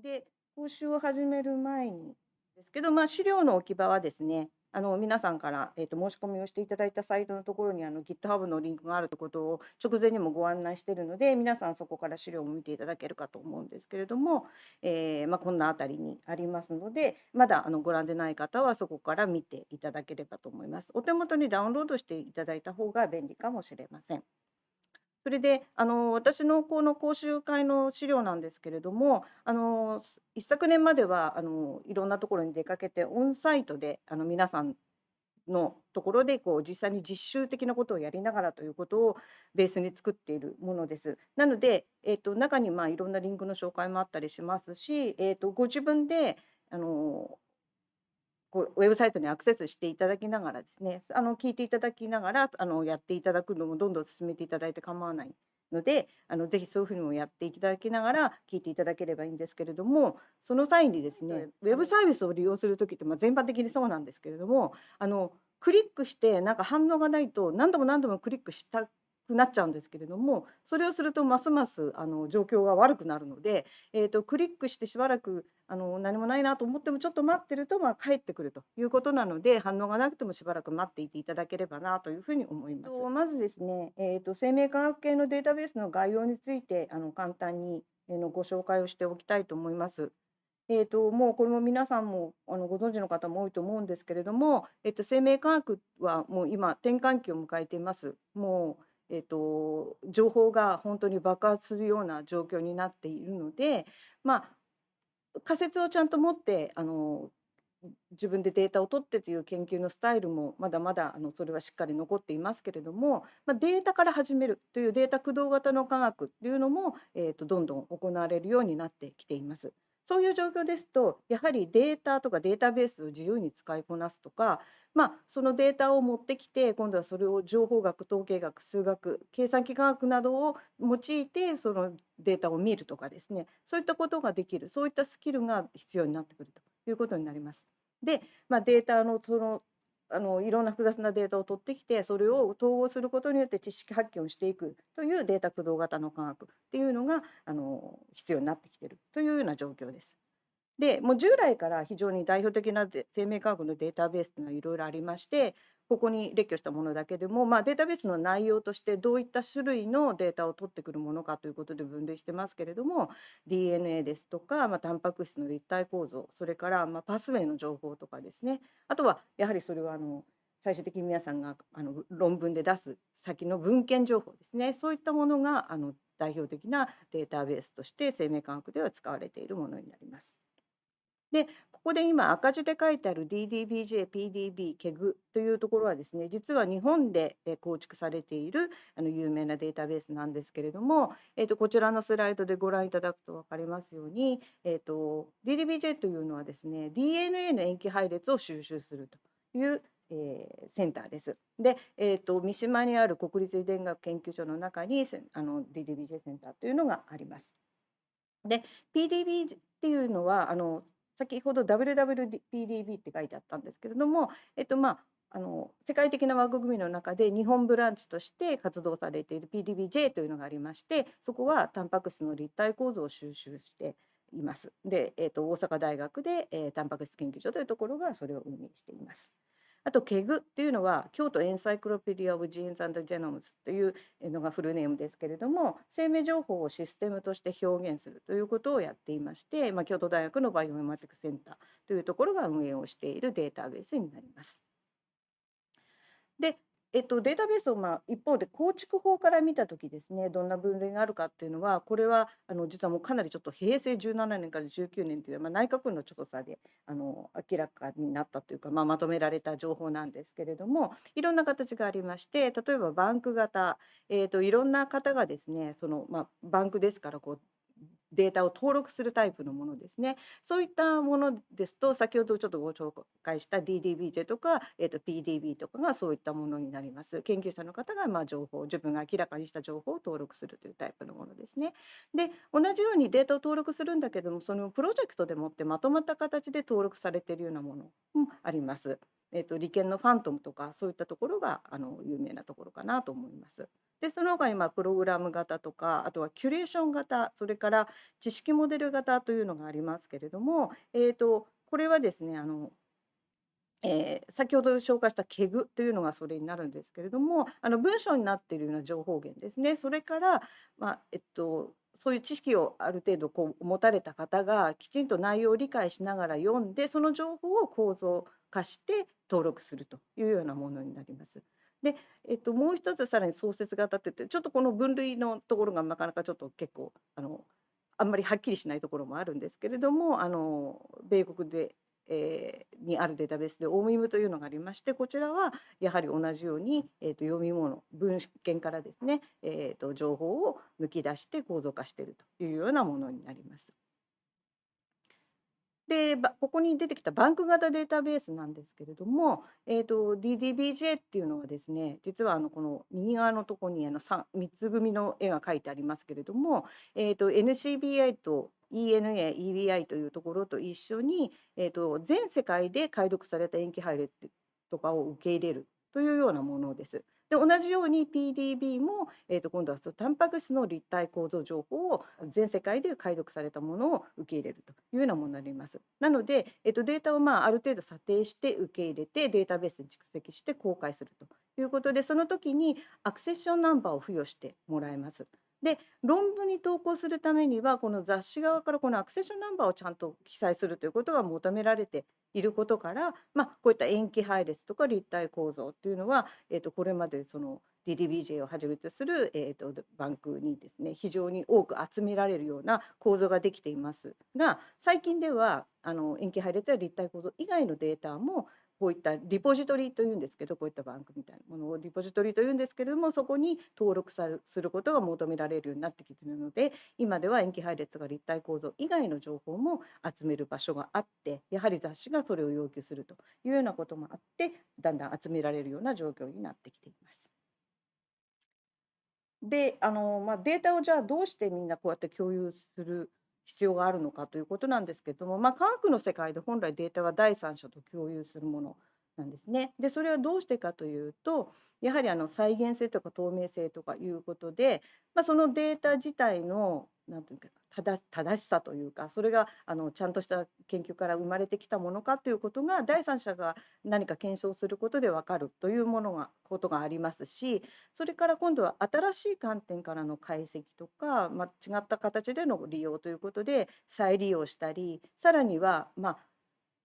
で、講習を始める前にですけど、まあ、資料の置き場はですね、あの皆さんから、えーと、申し込みをしていただいたサイトのところにあの GitHub のリンクがあるということを直前にもご案内しているので皆さんそこから資料を見ていただけるかと思うんですけれども、えー、まあ、こんなあたりにありますのでまだあのご覧でない方はそこから見ていただければと思います。お手元にダウンロードしていただいた方が便利かもしれません。それであの私のこの講習会の資料なんですけれどもあの一昨年まではあのいろんなところに出かけてオンサイトであの皆さんのところでこう実際に実習的なことをやりながらということをベースに作っているものです。なので、えーと、中にまあいろんなリンクの紹介もあったりしますし、えーとご自分であのこうウェブサイトにアクセスしていただきながらですねあの聞いていただきながらあのやっていただくのもどんどん進めていただいて構わないのであのぜひそういうふうにもやっていただきながら聞いていただければいいんですけれどもその際にですねウェブサービスを利用する時って、まあ、全般的にそうなんですけれどもあのクリックしてなんか反応がないと何度も何度もクリックしたくなっちゃうんですけれどもそれをするとますますあの状況が悪くなるので、えーと、クリックしてしばらくあの何もないなと思ってもちょっと待ってると、まあ、帰ってくるということなので反応がなくてもしばらく待っていていただければなというふうに思います。まずですね、えーと、生命科学系のデータベースの概要についてあの簡単に、え、のご紹介をしておきたいと思います。えーと、もうこれも皆さんもあのご存知の方も多いと思うんですけれども、えーと生命科学はもう今転換期を迎えています。もうえーと、情報が本当に爆発するような状況になっているので、まあ、仮説をちゃんと持ってあの自分でデータを取ってという研究のスタイルもまだまだあのそれはしっかり残っていますけれども、まあ、データから始めるというデータ駆動型の科学っていうのも、えーとどんどん行われるようになってきています。そういう状況ですとやはりデータとかデータベースを自由に使いこなすとか、まあ、そのデータを持ってきて今度はそれを情報学統計学数学計算機科学などを用いてそのデータを見るとかですねそういったことができるそういったスキルが必要になってくるということになります。で、まあ、データのそのあのいろんな複雑なデータを取ってきてそれを統合することによって知識発見をしていくというデータ駆動型の科学っていうのがあの必要になってきてるというような状況です。でもう従来から非常に代表的な生命科学のデータベースというのはいろいろありましてここに列挙したものだけでも、まあ、データベースの内容としてどういった種類のデータを取ってくるものかということで分類してますけれども DNA ですとか、まあ、タンパク質の立体構造それから、まあ、パスウェイの情報とかですねあとはやはりそれはあの最終的に皆さんがあの論文で出す先の文献情報ですねそういったものがあの代表的なデータベースとして生命科学では使われているものになります。でここで今赤字で書いてある DDBJ、PDB、KEG というところはですね実は日本で構築されているあの有名なデータベースなんですけれども、えー、とこちらのスライドでご覧いただくと分かりますように、えー、と DDBJ というのはですね DNA の塩基配列を収集するという、えー、センターです。で、えーと、三島にある国立遺伝学研究所の中にあの DDBJ センターというのがあります。で PDB っていうのはあの先ほど WWPDB って書いてあったんですけれども、えっとまあ、あの世界的な枠組みの中で日本ブランチとして活動されている PDBJ というのがありましてそこはタンパク質の立体構造を収集しています。で、えーと、大阪大学で、えー、タンパク質研究所というところがそれを運営しています。あと KEG っていうのは Kyoto Encyclopedia of Genes and Genomes というのがフルネームですけれども生命情報をシステムとして表現するということをやっていまして、まあ、京都大学のバイオメマティクセンターというところが運営をしているデータベースになります。でえっと、データベースを、まあ、一方で構築法から見た時ですねどんな分類があるかっていうのはこれはあの実はもうかなりちょっと平成17年から19年という、まあ、内閣府の調査であの明らかになったというか、まあ、まとめられた情報なんですけれどもいろんな形がありまして例えばバンク型、えーと、いろんな方がですねその、まあ、バンクですからこうデータを登録するタイプのものですね。そういったものですと先ほどちょっとご紹介した DDBJ とか、えー、と PDB とかがそういったものになります。研究者の方がまあ情報自分が明らかにした情報を登録するというタイプのものですね。で同じようにデータを登録するんだけどもそのプロジェクトでもってまとまった形で登録されているようなものもあります。えー、と利権のファントムとかそういったところがあの有名なところかなと思います。でその他にまあプログラム型とかあとはキュレーション型それから知識モデル型というのがありますけれども、えーと、これはですねあのえー、先ほど紹介したケグというのがそれになるんですけれどもあの文章になっているような情報源ですねそれから、まあえっと、そういう知識をある程度こう持たれた方がきちんと内容を理解しながら読んでその情報を構造化して登録するというようなものになります。で、えっと、もう一つさらに創設型って言ってちょっとこの分類のところがなかなかちょっと結構あのあんまりはっきりしないところもあるんですけれどもあの米国でえー、にあるデータベースでオーミムというのがありましてこちらはやはり同じように、えー、と読み物文献からですね、えー、と情報を抜き出して構造化しているというようなものになります。でここに出てきたバンク型データベースなんですけれども、えーと、DDBJ っていうのはですね実はあのこの右側のとこにあの 3, 3つ組の絵が描いてありますけれども、えーと、NCBI と ENA、EBI というところと一緒に、えーと、全世界で解読された塩基配列とかを受け入れるというようなものです。で同じように PDB も、えー、と今度はそのタンパク質の立体構造情報を全世界で解読されたものを受け入れるというようなものになります。なので、えー、とデータをまあある程度査定して受け入れてデータベースに蓄積して公開するということでその時にアクセッションナンバーを付与してもらえます。で論文に投稿するためにはこの雑誌側からこのアクセションナンバーをちゃんと記載するということが求められていることから、まあ、こういった塩基配列とか立体構造っていうのは、えー、とこれまでその DDBJ をはじめとする、えー、とバンクにですね非常に多く集められるような構造ができていますが最近ではあの塩基配列や立体構造以外のデータもこういったリポジトリというんですけどこういったバンクみたいなものをリポジトリというんですけれどもそこに登録さすることが求められるようになってきているので今では塩基配列が立体構造以外の情報も集める場所があってやはり雑誌がそれを要求するというようなこともあってだんだん集められるような状況になってきています。であの、まあ、データをじゃあどうしてみんなこうやって共有する必要があるのかということなんですけども、まあ、科学の世界で本来データは第三者と共有するものなんですね。でそれはどうしてかというとやはりあの再現性とか透明性とかいうことで、まあ、そのデータ自体のなんていうか正しさというかそれがあのちゃんとした研究から生まれてきたものかということが第三者が何か検証することで分かるというものがことがありますしそれから今度は新しい観点からの解析とか、まあ、違った形での利用ということで再利用したりさらにはまあ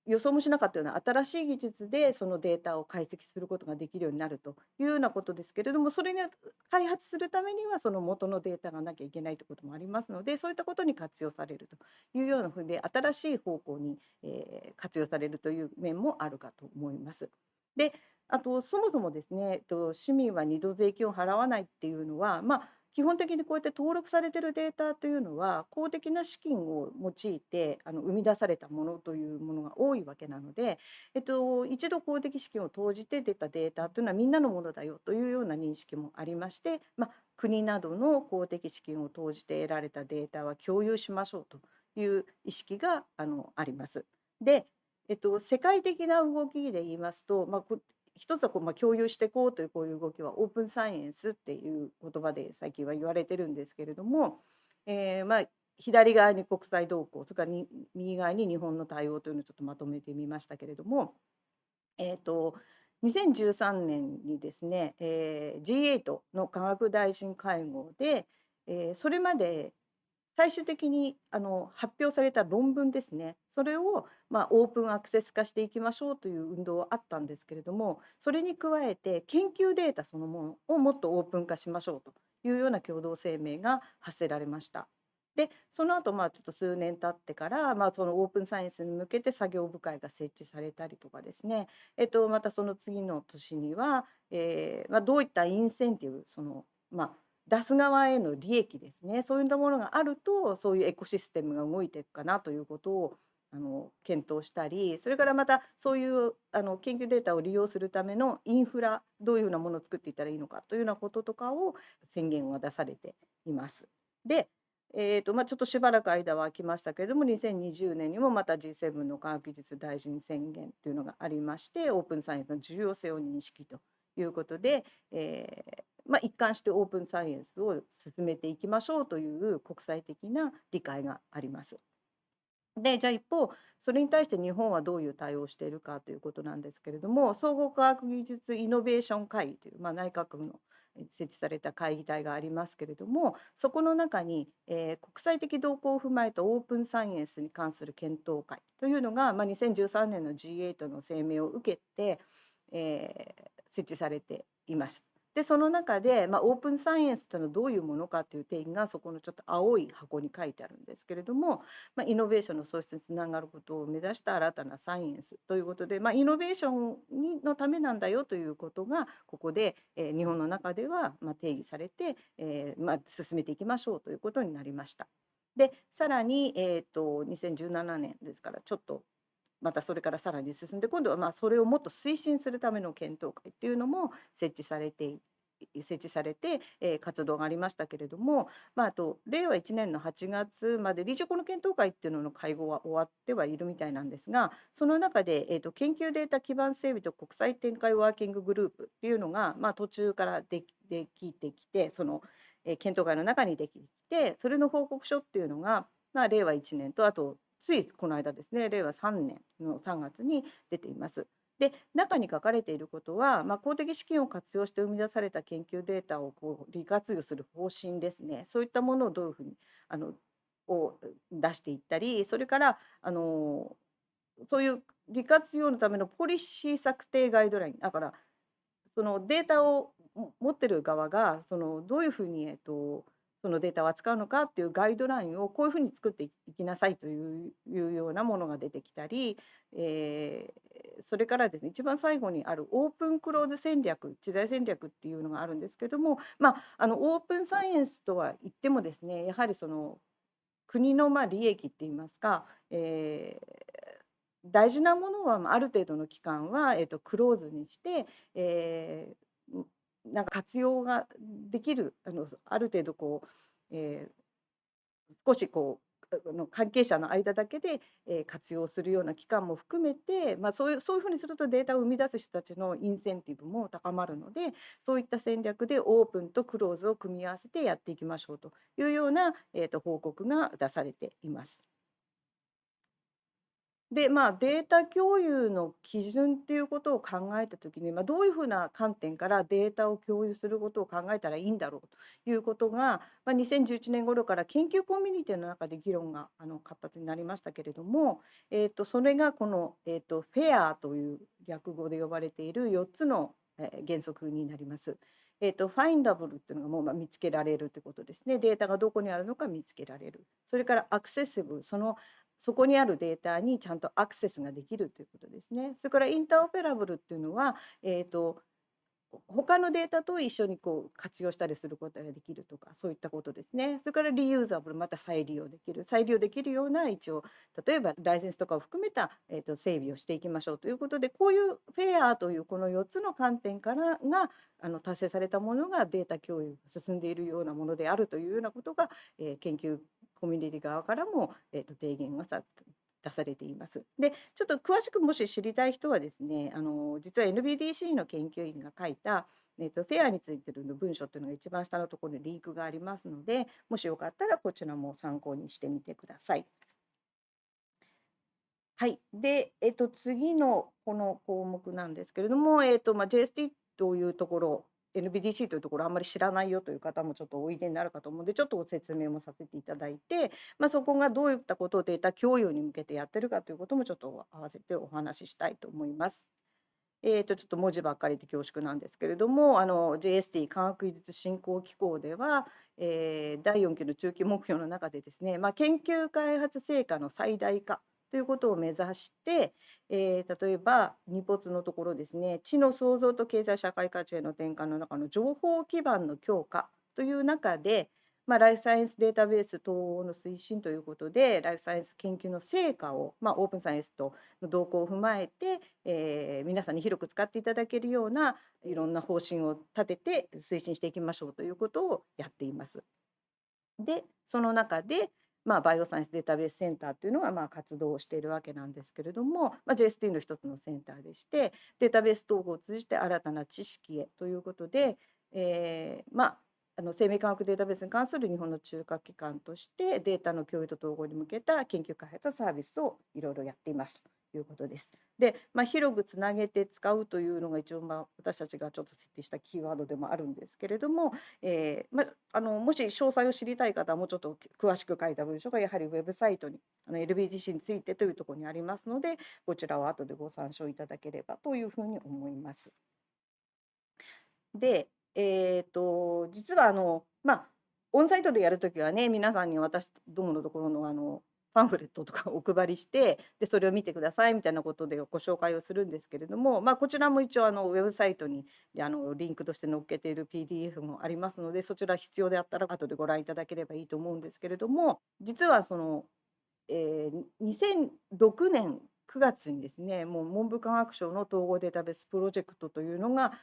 予想もしなかったような新しい技術でそのデータを解析することができるようになるというようなことですけれどもそれに開発するためにはその元のデータがなきゃいけないということもありますのでそういったことに活用されるというようなふうで新しい方向に、えー、活用されるという面もあるかと思います。であとそもそもですね市民は2度税金を払わないっていうのは、まあ、基本的にこうやって登録されてるデータというのは公的な資金を用いてあの生み出されたものというものが多いわけなので、えっと、一度公的資金を投じて出たデータというのはみんなのものだよというような認識もありまして、まあ、国などの公的資金を投じて得られたデータは共有しましょうという意識があのあります。でえっと、世界的な動きで言いますと、まあ、一つはこう、まあ、共有していこうというこういう動きはオープンサイエンスっていう言葉で最近は言われてるんですけれども、えー、まあ左側に国際動向それからに右側に日本の対応というのをちょっとまとめてみましたけれども、えーと、2013年にですね、えー、G8 の科学大臣会合で、えー、それまで最終的にあの発表された論文ですねそれをまあオープンアクセス化していきましょうという運動はあったんですけれどもそれに加えて研究データそのものをもっとオープン化しましょうというような共同声明が発せられました。でその後まあちょっと数年経ってから、まあ、そのオープンサイエンスに向けて作業部会が設置されたりとかですね、えっと、またその次の年には、えーまあ、どういったインセンティブその、まあ、出す側への利益ですねそういったものがあるとそういうエコシステムが動いていくかなということをあの検討したりそれからまたそういうあの研究データを利用するためのインフラどういうふうなものを作っていったらいいのかというようなこととかを宣言が出されています。でえーとまあ、ちょっとしばらく間は空きましたけれども2020年にもまた G7 の科学技術大臣宣言というのがありましてオープンサイエンスの重要性を認識ということで、えーまあ、一貫してオープンサイエンスを進めていきましょうという国際的な理解があります。でじゃあ一方それに対して日本はどういう対応をしているかということなんですけれども総合科学技術イノベーション会議という、まあ、内閣府の設置された会議体がありますけれどもそこの中に、えー、国際的動向を踏まえたオープンサイエンスに関する検討会というのが、まあ、2013年の G8 の声明を受けて、えー、設置されています。でその中で、まあ、オープンサイエンスというのはどういうものかという定義がそこのちょっと青い箱に書いてあるんですけれども、まあ、イノベーションの創出につながることを目指した新たなサイエンスということで、まあ、イノベーションのためなんだよということがここで、えー、日本の中ではま定義されて、えー、ま、進めていきましょうということになりました。でさらに、えーと、2017年ですからちょっとまたそれからさらに進んで今度はまあそれをもっと推進するための検討会っていうのも設置されて設置されて、えー、活動がありましたけれども、まあ、あと令和1年の8月まで理事国の検討会っていうのの会合は終わってはいるみたいなんですがその中で、えーと、研究データ基盤整備と国際展開ワーキンググループっていうのが、まあ、途中からでできてきてその、えー、検討会の中にできてそれの報告書っていうのが、まあ、令和1年とあとついこの間ですね令和3年の3月に出ています。で中に書かれていることは、まあ、公的資金を活用して生み出された研究データをこう利活用する方針ですねそういったものをどういうふうにあのを出していったりそれからあのそういう利活用のためのポリシー策定ガイドラインだからそのデータを持ってる側がそのどういうふうに、えっと、そのデータを扱うのかっていうガイドラインをこういうふうに作っていきなさいというようなものが出てきたり、えー、それからですね一番最後にあるオープンクローズ戦略知財戦略っていうのがあるんですけども、まあ、あのオープンサイエンスとは言ってもですねやはりその国のま利益っていいますか、えー、大事なものはある程度の期間は、えー、とクローズにして、えー、なんか活用ができるあのある程度こう、えー、少しこうの関係者の間だけで、えー、活用するような期間も含めて、まあ、そういうそういうふうにするとデータを生み出す人たちのインセンティブも高まるのでそういった戦略でオープンとクローズを組み合わせてやっていきましょうというような、えーと報告が出されています。で、まあ、データ共有の基準っていうことを考えた時に、まあ、どういうふうな観点からデータを共有することを考えたらいいんだろうということが、まあ、2011年頃から研究コミュニティの中で議論があの活発になりましたけれども、えー、とそれがこの、えー、とフェアという略語で呼ばれている4つの、原則になります。えーと、ファインダブルっていうのがもうまあ見つけられるということですね。データがどこにあるのか見つけられる。それからアクセシブル、そのそこにあるデータにちゃんとアクセスができるということですね。それからインターオペラブルっていうのは、えーと、他のデータと一緒にこう活用したりすることができるとかそういったことですね。それからリユーザブルまた再利用できる再利用できるような一応例えばライセンスとかを含めた、えーと、整備をしていきましょうということでこういうフェアというこの4つの観点からがあの達成されたものがデータ共有が進んでいるようなものであるというようなことが、えー、研究コミュニティ側からも、えーと、提言がさ出されています。でちょっと詳しくもし知りたい人はですねあの実は NBDC の研究員が書いた、えーと、フェアについての文章っていうのが一番下のところにリンクがありますのでもしよかったらこちらも参考にしてみてください。はい、で、えっと、次のこの項目なんですけれども、えっとまあ、JST というところ NBDC というところあんまり知らないよという方もちょっとおいでになるかと思うのでちょっとご説明もさせていただいて、まあ、そこがどういったことをデータ共有に向けてやってるかということもちょっと合わせてお話ししたいと思います。えー、とちょっと文字ばっかりで恐縮なんですけれどもあの JST 科学技術振興機構では、えー、第4期の中期目標の中でですね、まあ、研究開発成果の最大化ということを目指して、えー、例えば二没のところですね知の創造と経済社会価値への転換の中の情報基盤の強化という中で、まあ、ライフサイエンスデータベース統合の推進ということでライフサイエンス研究の成果を、まあ、オープンサイエンスとの動向を踏まえて、えー、皆さんに広く使っていただけるようないろんな方針を立てて推進していきましょうということをやっています。でその中でまあ、バイオサイエンスデータベースセンターというのがまあ活動しているわけなんですけれども、まあ、JST の一つのセンターでしてデータベース統合を通じて新たな知識へということで、えー、まああの生命科学データベースに関する日本の中核機関としてデータの共有と統合に向けた研究開発サービスをいろいろやっていますということです。で、まあ、広くつなげて使うというのが一応まあ私たちがちょっと設定したキーワードでもあるんですけれども、えーまあ、あのもし詳細を知りたい方はもうちょっと詳しく書いた文章がやはりウェブサイトにあの LBTC についてというところにありますのでこちらを後でご参照いただければというふうに思います。で、えーと、実はあの、まあ、オンサイトでやるときはね皆さんに私どものところのあのパンフレットとかお配りしてでそれを見てくださいみたいなことでご紹介をするんですけれども、まあ、こちらも一応あのウェブサイトにあのリンクとして載っけている PDF もありますのでそちら必要であったら後でご覧いただければいいと思うんですけれども実はその、えー、2006年9月にですねもう文部科学省の統合データベースプロジェクトというのが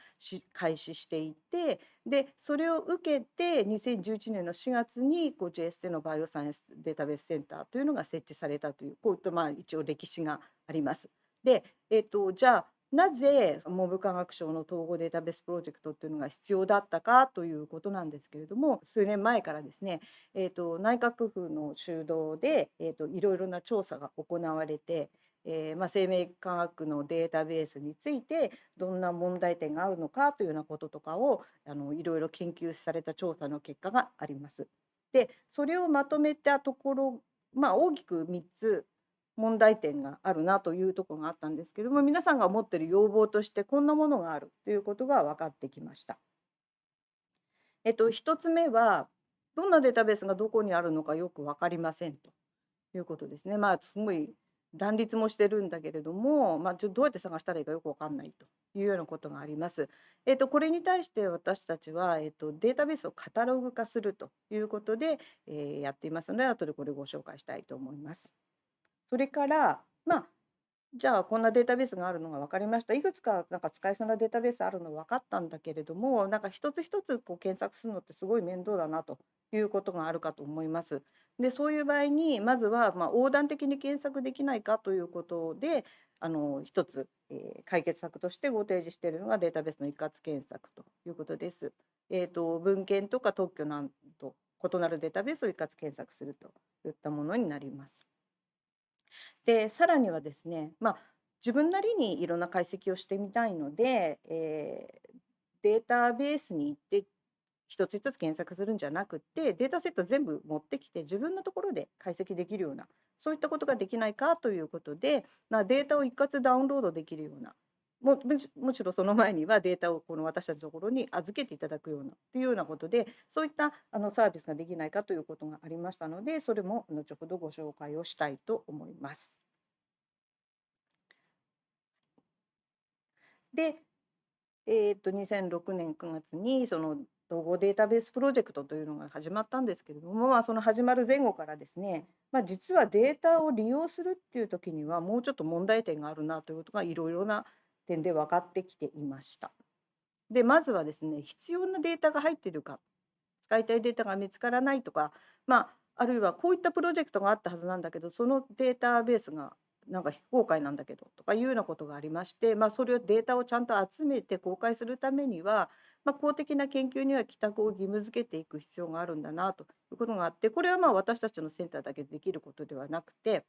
開始していてでそれを受けて2011年の4月にこう JST のバイオサイエンスデータベースセンターというのが設置されたというこういったまあ一応歴史があります。で、えーと、じゃあなぜ文部科学省の統合データベースプロジェクトっていうのが必要だったかということなんですけれども数年前からですね、えーと、内閣府の主導で、えーといろいろな調査が行われてえー、まあ、生命科学のデータベースについてどんな問題点があるのかというようなこととかをあのいろいろ研究された調査の結果があります。でそれをまとめたところ、まあ、大きく3つ問題点があるなというところがあったんですけども皆さんが持ってる要望としてこんなものがあるということが分かってきました。えっと、1つ目はどんなデータベースがどこにあるのかよく分かりませんということですね。まあすごい乱立もしてるんだけれども、まあ、ちょどうやって探したらいいかよく分かんないというようなことがあります。えーと、これに対して私たちは、えーと、データベースをカタログ化するということで、えー、やっていますので後でこれご紹介したいと思います。それからまあじゃあこんなデータベースがあるのが分かりました。いくつかなんか使いそうなデータベースあるの分かったんだけれども、なんか一つ一つこう検索するのってすごい面倒だなということがあるかと思います。でそういう場合にまずはまあ横断的に検索できないかということであの一つ、えー、解決策としてご提示しているのがデータベースの一括検索ということです。えーと、文献とか特許など異なるデータベースを一括検索するといったものになります。でさらにはですね、まあ、自分なりにいろんな解析をしてみたいので、えー、データベースに行って一つ一つ検索するんじゃなくてデータセット全部持ってきて自分のところで解析できるようなそういったことができないかということで、まあ、データを一括ダウンロードできるようなも むしろその前にはデータをこの私たちのところに預けていただくようなというようなことでそういったあのサービスができないかということがありましたのでそれも後ほどご紹介をしたいと思います。で、えー、と2006年9月にその統合データベースプロジェクトというのが始まったんですけれども、まあ、その始まる前後からですね、まあ、実はデータを利用するっていう時にはもうちょっと問題点があるなということがいろいろな点で分かってきていました。でまずはですね必要なデータが入っているか使いたいデータが見つからないとか、まあ、あるいはこういったプロジェクトがあったはずなんだけどそのデータベースがなんか非公開なんだけどとかいうようなことがありまして、まあ、それをデータをちゃんと集めて公開するためにはまあ、公的な研究には帰宅を義務付けていく必要があるんだなということがあってこれはまあ私たちのセンターだけでできることではなくて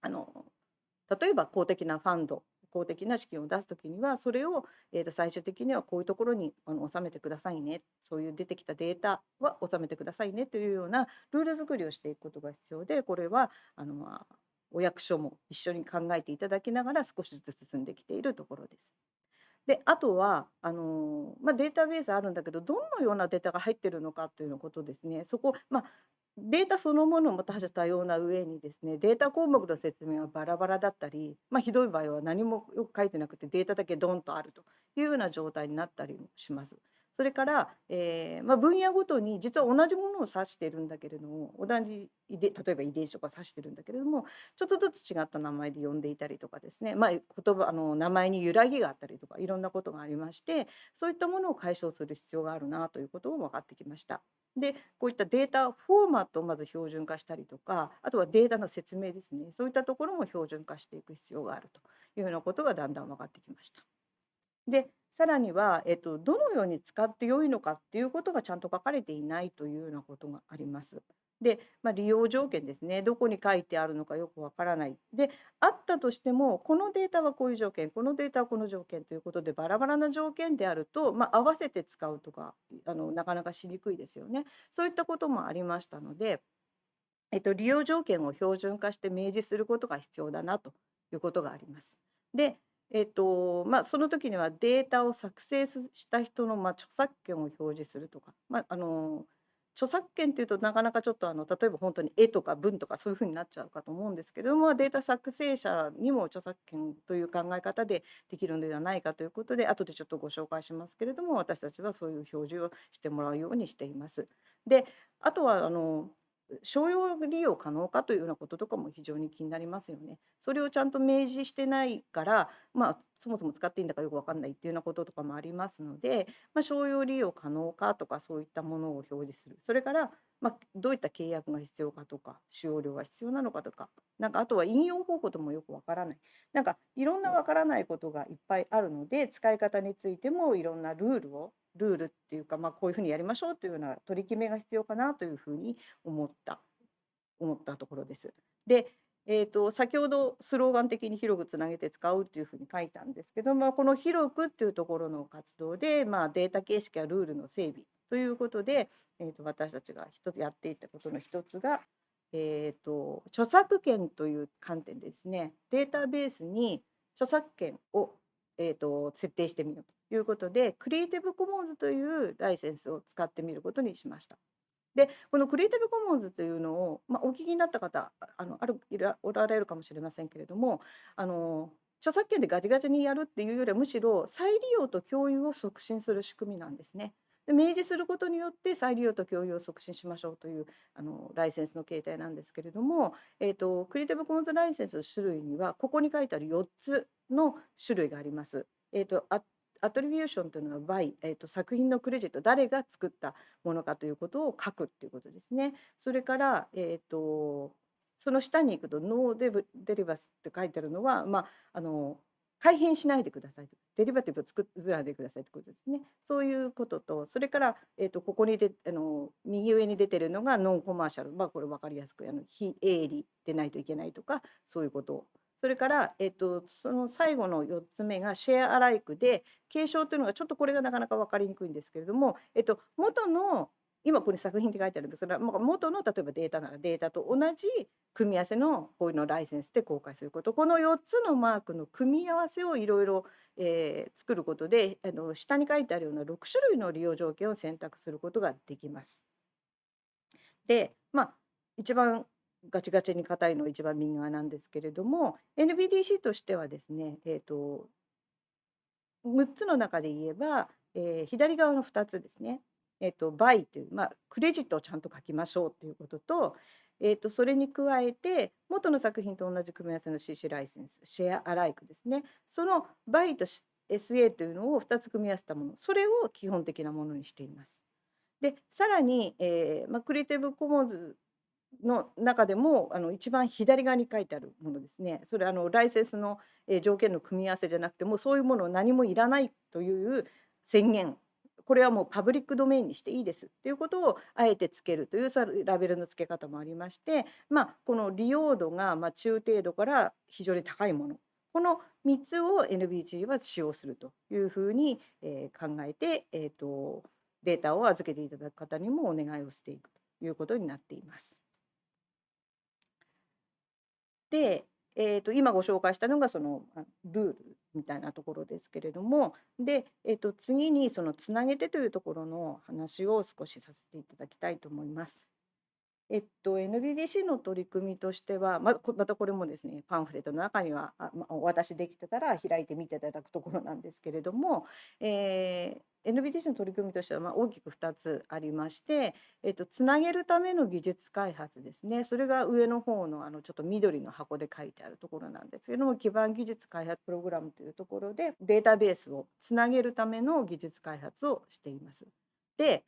あの例えば公的なファンド公的な資金を出す時にはそれを、えー、と最終的にはこういうところに収めてくださいねそういう出てきたデータは収めてくださいねというようなルール作りをしていくことが必要でこれはあの、まあ、お役所も一緒に考えていただきながら少しずつ進んできているところです。であとはあの、まあ、データベースあるんだけどどのようなデータが入ってるのかというのことですねそこ、まあ、データそのものも多種多様な上にですねデータ項目の説明がバラバラだったり、まあ、ひどい場合は何もよく書いてなくてデータだけドンとあるというような状態になったりもします。それから、えーまあ、分野ごとに実は同じものを指してるんだけれども同じ例えば遺伝子とか指してるんだけれどもちょっとずつ違った名前で呼んでいたりとかですね、まあ、言葉あの名前に揺らぎがあったりとかいろんなことがありましてそういったものを解消する必要があるなということも分かってきました。でこういったデータフォーマットをまず標準化したりとかあとはデータの説明ですねそういったところも標準化していく必要があるというようなことがだんだん分かってきました。でさらには、えっと、どのように使って良いのかっていうことがちゃんと書かれていないというようなことがあります。で、まあ、利用条件ですね。どこに書いてあるのかよくわからない。で、あったとしても、このデータはこういう条件、このデータはこの条件ということで、バラバラな条件であると、まあ、合わせて使うとか、あの、なかなかしにくいですよね。そういったこともありましたので、えっと、利用条件を標準化して明示することが必要だなということがあります。で、えっとまあ、その時にはデータを作成した人の、まあ、著作権を表示するとか、まあ、あの著作権っていうとなかなかちょっとあの例えば本当に絵とか文とかそういうふうになっちゃうかと思うんですけれどもデータ作成者にも著作権という考え方でできるのではないかということで後でちょっとご紹介しますけれども私たちはそういう表示をしてもらうようにしています。であとはあの商用利用可能かというようなこととかも非常に気になりますよね。それをちゃんと明示してないから、まあ、そもそも使っていいんだかよく分かんないっていうようなこととかもありますので、まあ、商用利用可能かとかそういったものを表示するそれから、まあ、どういった契約が必要かとか使用料が必要なのかとかなんかあとは引用方法ともよく分からないなんかいろんな分からないことがいっぱいあるので使い方についてもいろんなルールをルールっていうか、まあ、こういうふうにやりましょうというような取り決めが必要かなというふうに思った思ったところです。でえーと、先ほどスローガン的に広くつなげて使うっていうふうに書いたんですけど、まあ、この広くっていうところの活動で、まあ、データ形式やルールの整備ということで、えーと、私たちが一つやっていたことの一つが、えーと、著作権という観点ですねデータベースに著作権を、えー、と設定してみようということでクリエイティブコモンズというライセンスを使ってみることにしました。でこのクリエイティブコモンズというのを、まあ、お聞きになった方あのあるいらおられるかもしれませんけれどもあの著作権でガチガチにやるっていうよりはむしろ再利用と共有を促進する仕組みなんですね。で明示することによって再利用と共有を促進しましょうというあのライセンスの形態なんですけれども、えーと、クリエイティブコモンズライセンスの種類にはここに書いてある4つの種類があります。えーと、とアトリビューションというのは by、えーと、作品のクレジット誰が作ったものかということを書くっていうことですね。それから、えーと、その下に行くとノーデブデリバスって書いてあるのは、まあ、あの改変しないでくださいデリバティブを作らないでくださいということですね。そういうこととそれから、えーと、ここにであの右上に出てるのがノンコマーシャル、まあ、これ分かりやすくあの非営利でないといけないとかそういうことそれから、えっと、その最後の4つ目がシェアアライクで継承というのがちょっとこれがなかなか分かりにくいんですけれども、えっと、元の今ここに作品って書いてあるんですが元の例えばデータならデータと同じ組み合わせのこういうのライセンスで公開することこの4つのマークの組み合わせをいろいろ作ることであの下に書いてあるような6種類の利用条件を選択することができます。でまあ一番ガチガチに硬いの一番右側なんですけれども NBDC としてはですね、えーと、6つの中で言えば、えー、左側の2つですね、えーと、 BY という、まあ、クレジットをちゃんと書きましょうということと,、えーと、それに加えて元の作品と同じ組み合わせの CC ライセンスシェアアライクですねそのバイと SA というのを2つ組み合わせたものそれを基本的なものにしています。でさらに、えーまあ、 Creative Commons の中でもあの一番左側に書いてあるものですね。それあのライセンスの、条件の組み合わせじゃなくてもそういうものを何もいらないという宣言。これはもうパブリックドメインにしていいですっていうことをあえてつけるというラベルの付け方もありまして、まあ、この利用度がま中程度から非常に高いもの。この3つを NBG は使用するというふうに、え考えて、えーとデータを預けていただく方にもお願いをしていくということになっています。で、えー、と今ご紹介したのがそのルールみたいなところですけれどもで、えー、と次にそのつなげてというところの話を少しさせていただきたいと思います。えっと、NBDC の取り組みとしてはままたこれもですねパンフレットの中にはあ、ま、お渡しできてたら開いてみていただくところなんですけれども、えー、NBDC の取り組みとしてはまあ大きく2つありまして、えっと、つなげるための技術開発ですねそれが上の方のあのちょっと緑の箱で書いてあるところなんですけども基盤技術開発プログラムというところでデータベースをつなげるための技術開発をしています。で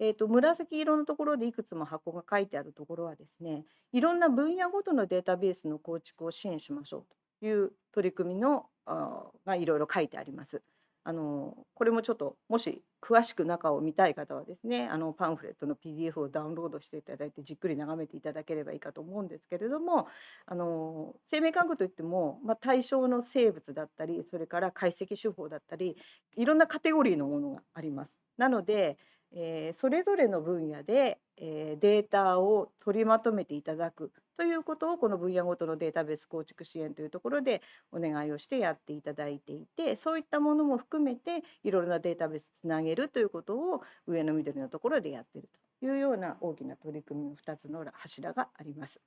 えーと、紫色のところでいくつも箱が書いてあるところはですねいろんな分野ごとのデータベースの構築を支援しましょうという取り組みのあがいろいろ書いてあります。あのこれもちょっともし詳しく中を見たい方はですねあのパンフレットの PDF をダウンロードしていただいてじっくり眺めていただければいいかと思うんですけれどもあの生命科学といっても、まあ、対象の生物だったりそれから解析手法だったりいろんなカテゴリーのものがあります。なのでえー、それぞれの分野で、えー、データを取りまとめていただくということをこの分野ごとのデータベース構築支援というところでお願いをしてやっていただいていてそういったものも含めていろいろなデータベースつなげるということを上の緑のところでやっているというような大きな取り組みの2つの柱があります。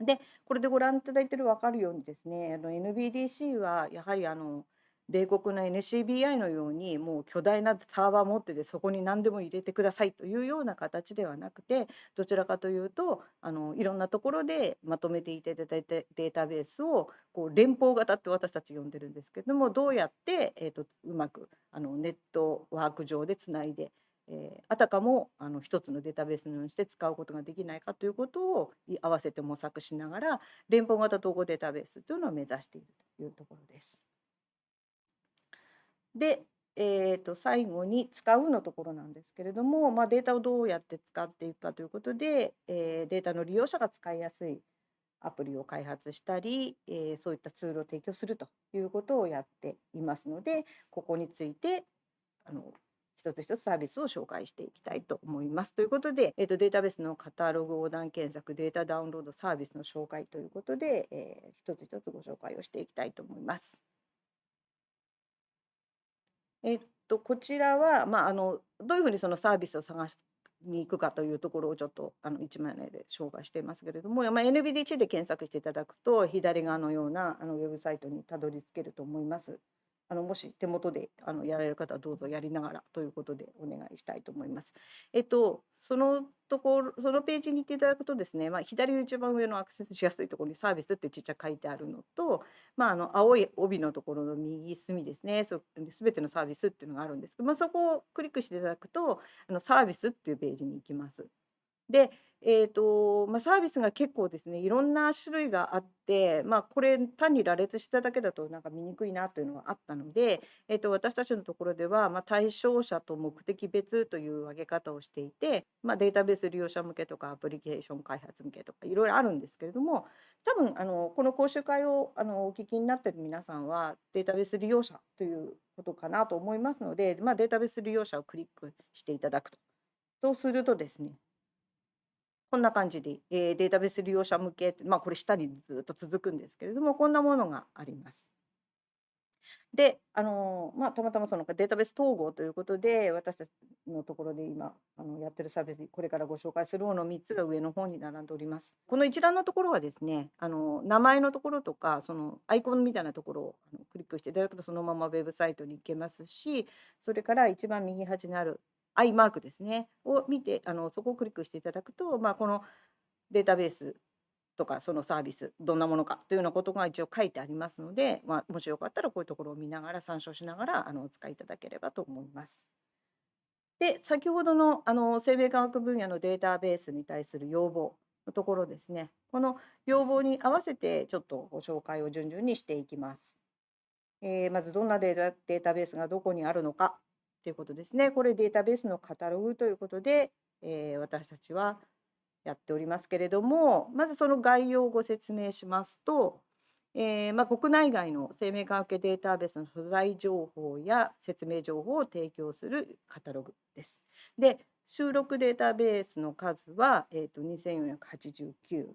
でこれでご覧いただいている分かるようにですねあの NBDC はやはりあの米国の NCBI のようにもう巨大なサーバー持っててそこに何でも入れてくださいというような形ではなくてどちらかというとあのいろんなところでまとめていただいてデータベースをこう連邦型って私たち呼んでるんですけどもどうやって、えーと、うまくあのネットワーク上でつないでえー、あたかもあの一つのデータベースのようにして使うことができないかということを合わせて模索しながら連邦型統合データベースというのを目指しているというところです。で、えー、と最後に使うのところなんですけれども、まあ、データをどうやって使っていくかということで、えー、データの利用者が使いやすいアプリを開発したり、えー、そういったツールを提供するということをやっていますのでここについてあの一つ一つサービスを紹介していきたいと思います。ということで、えー、とデータベースのカタログ横断検索データダウンロードサービスの紹介ということで、えー、一つ一つご紹介をしていきたいと思います。えっと、こちらは、まあ、あのどういうふうにそのサービスを探すに行くかというところをちょっとあの1枚目で紹介していますけれども、まあ、NBDC で検索していただくと左側のようなあのウェブサイトにたどり着けると思います。あのもし手元であのやられる方はどうぞやりながらということでお願いしたいと思います。えっとそのところそのページに行っていただくとですね、まあ、左の一番上のアクセスしやすいところにサービスってちっちゃく書いてあるのと、まあ、あの青い帯のところの右隅ですねそ全てのサービスっていうのがあるんですけど、まあ、そこをクリックしていただくとあのサービスっていうページに行きます。でえーとまあ、サービスが結構ですねいろんな種類があって、まあ、これ単に羅列しただけだとなんか見にくいなというのはあったので、えーと、私たちのところでは、まあ、対象者と目的別という分け方をしていて、まあ、データベース利用者向けとかアプリケーション開発向けとかいろいろあるんですけれども多分あのこの講習会をあのお聞きになっている皆さんはデータベース利用者ということかなと思いますので、まあ、データベース利用者をクリックしていただくと。そうするとですねこんな感じで、えー、データベース利用者向け、まあ、これ下にずっと続くんですけれども、こんなものがあります。で、あのまあ、たまたまそのデータベース統合ということで、私たちのところで今あのやってるサービス、これからご紹介するもの3つが上の方に並んでおります。この一覧のところはですね、あの名前のところとか、そのアイコンみたいなところをあのクリックしていただくと、そのままウェブサイトに行けますし、それから一番右端にあるアイマークですねを見てあのそこをクリックしていただくと、まあ、このデータベースとかそのサービスどんなものかというようなことが一応書いてありますので、まあ、もしよかったらこういうところを見ながら参照しながらあのお使いいただければと思います。で先ほどのあの生命科学分野のデータベースに対する要望のところですねこの要望に合わせてちょっとご紹介を順々にしていきます。えー、まずどんなデータベースがどこにあるのかということですね。これデータベースのカタログということで、えー、私たちはやっておりますけれども、まずその概要をご説明しますと、えー、まあ、国内外の生命科学データベースの素材情報や説明情報を提供するカタログです。で、収録データベースの数は、えーと、2489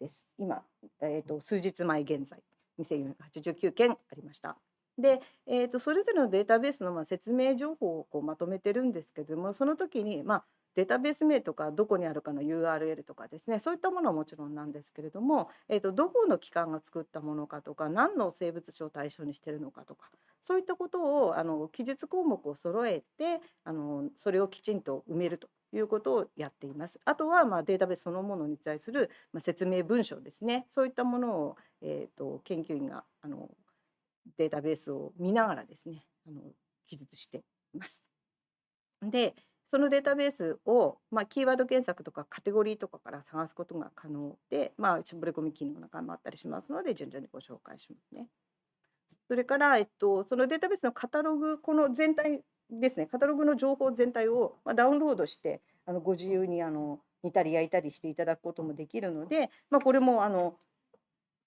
です。今、えーと数日前現在、2489件ありました。で、えーと、それぞれのデータベースのまあ説明情報をこうまとめてるんですけどもその時に、まあ、データベース名とかどこにあるかの URL とかですねそういったものはもちろんなんですけれども、えーと、どこの機関が作ったものかとか何の生物種を対象にしてるのかとかそういったことをあの記述項目を揃えてあのそれをきちんと埋めるということをやっています。あとはまあデータベースそのものに対する説明文章ですね。そういったものをえっ、ー、と研究員があのデータベースを見ながらですねあの記述しています。でそのデータベースを、まあ、キーワード検索とかカテゴリーとかから探すことが可能で、まあ、絞り込み機能なんかもあったりしますので順々にご紹介しますね。それから、えっと、そのデータベースのカタログ、この全体ですね、カタログの情報全体を、まあ、ダウンロードして、あのご自由にあの煮たり焼いたりしていただくこともできるので、まあ、これもあの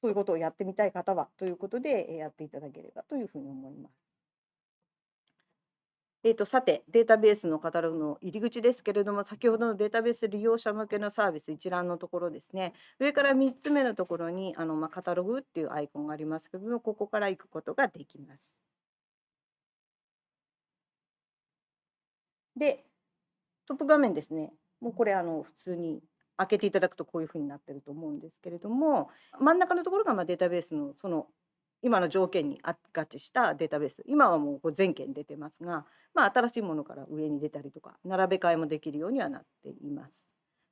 そういうことをやってみたい方はということでやっていただければというふうに思います。えーと、さてデータベースのカタログの入り口ですけれども先ほどのデータベース利用者向けのサービス一覧のところですね上から3つ目のところにあの、まあ、カタログっていうアイコンがありますけれどもここから行くことができます。でトップ画面ですねもうこれあの普通に開けていただくとこういうふうになってると思うんですけれども真ん中のところがまあデータベースのその今の条件に合致したデータベース今はもう全件出てますが、まあ、新しいものから上に出たりとか並べ替えもできるようにはなっています。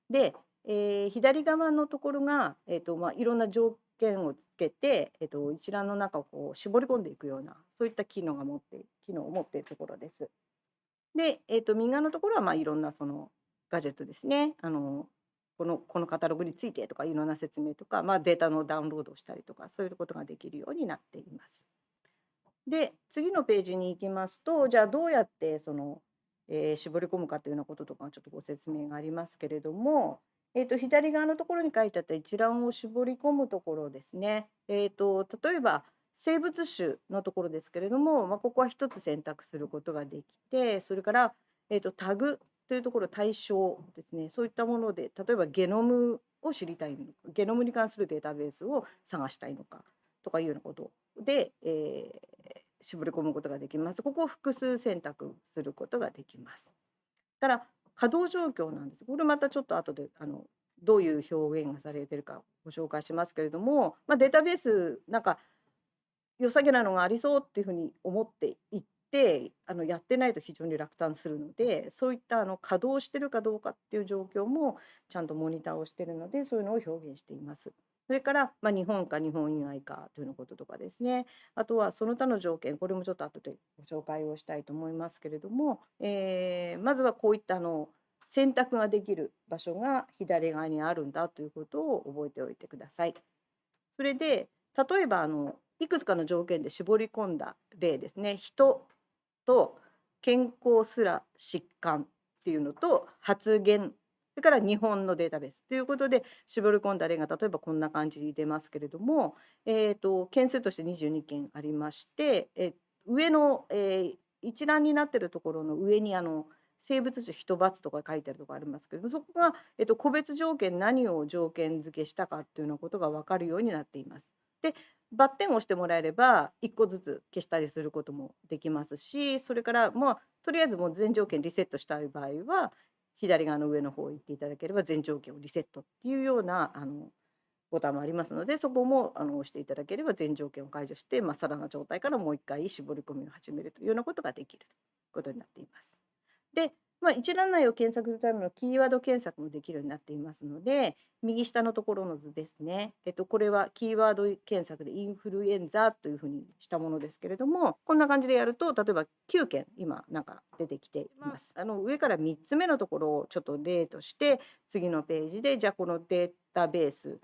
で、えー、左側のところが、えーとまあ、いろんな条件をつけて、えーと、一覧の中をこう絞り込んでいくようなそういった機能が持って機能を持っているところです。で、えーと、右側のところはまあいろんなそのガジェットですねあのこのこのカタログについてとかいろんな説明とか、まあ、データのダウンロードをしたりとかそういうことができるようになっています。で次のページに行きますとじゃあどうやってその、えー、絞り込むかというようなこととかちょっとご説明がありますけれども、えー、と左側のところに書いてあった一覧を絞り込むところですね。えーと、例えば生物種のところですけれども、まあ、ここは1つ選択することができてそれから、えーとタグというところ対象ですねそういったもので例えばゲノムを知りたいのかゲノムに関するデータベースを探したいのかとかいうようなことで、えー、絞り込むことができます。ここを複数選択することができます。ただ稼働状況なんです。これまたちょっと後であのどういう表現がされてるかご紹介しますけれども、まあ、データベースなんか良さげなのがありそうっていうふうに思っていってあのやってないと非常に落胆するのでそういったあの稼働してるかどうかっていう状況もちゃんとモニターをしてるのでそういうのを表現しています。それから、まあ、日本か日本以外かというのこととかですねあとはその他の条件これもちょっと後でご紹介をしたいと思いますけれども、えー、まずはこういったあの選択ができる場所が左側にあるんだということを覚えておいてください。それで例えばあのいくつかの条件で絞り込んだ例ですね人と健康すら疾患っていうのと発言それから日本のデータベースということで絞り込んだ例が例えばこんな感じに出ますけれども、えーと、件数として22件ありまして、え上の、えー、一覧になっているところの上にあの生物種一罰とか書いてあるところありますけれどもそこが、えーと、個別条件何を条件付けしたかっていうようなことが分かるようになっています。でバッテンを押してもらえれば1個ずつ消したりすることもできますしそれからもうとりあえずもう全条件リセットしたい場合は左側の上の方行っていただければ全条件をリセットっていうようなあのボタンもありますのでそこもあの押していただければ全条件を解除して、まあ、さらな状態からもう一回絞り込みを始めるというようなことができるということになっています。でまあ、一覧内を検索するためのキーワード検索もできるようになっていますので右下のところの図ですね、えっと、これはキーワード検索でインフルエンザというふうにしたものですけれどもこんな感じでやると例えば9件今なんか出てきています。あの上から3つ目のところをちょっと例として次のページでじゃあこのデータベース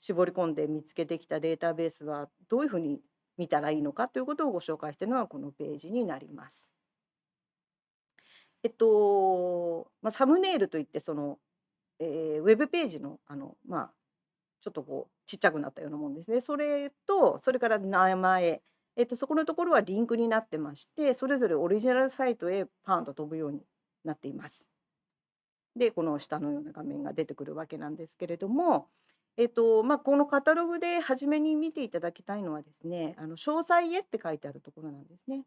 絞り込んで見つけてきたデータベースはどういうふうに見たらいいのかということをご紹介しているのがこのページになります。えっと、ま、サムネイルといってその、えー、ウェブページのあの、まあ、ちょっとこうちっちゃくなったようなもんですね。それとそれから名前、えっと、そこのところはリンクになってましてそれぞれオリジナルサイトへパーンと飛ぶようになっています。でこの下のような画面が出てくるわけなんですけれども、えっとま、このカタログで初めに見ていただきたいのはですねあの詳細へって書いてあるところなんですね。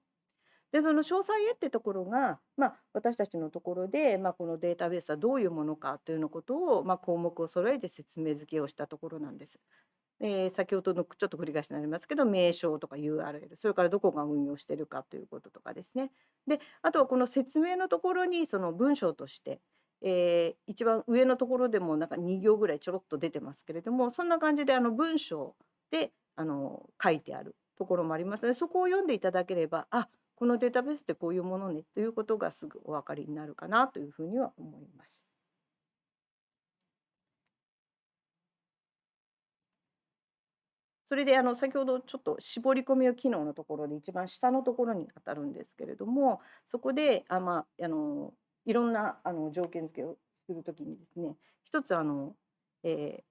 でその詳細へってところが、まあ、私たちのところで、まあ、このデータベースはどういうものかというのことを、まあ、項目を揃えて説明付けをしたところなんです。えー、先ほどのちょっと繰り返しになりますけど名称とか URL それからどこが運用してるかということとかですねであとはこの説明のところにその文章として、えー、一番上のところでもなんか2行ぐらいちょろっと出てますけれどもそんな感じであの文章であの書いてあるところもありますのでそこを読んでいただければあこのデータベースってこういうものねということがすぐお分かりになるかなというふうには思います。それであの先ほどちょっと絞り込みを機能のところで一番下のところに当たるんですけれどもそこであ、まあ、あのいろんなあの条件付けをするときにですね一つあの、え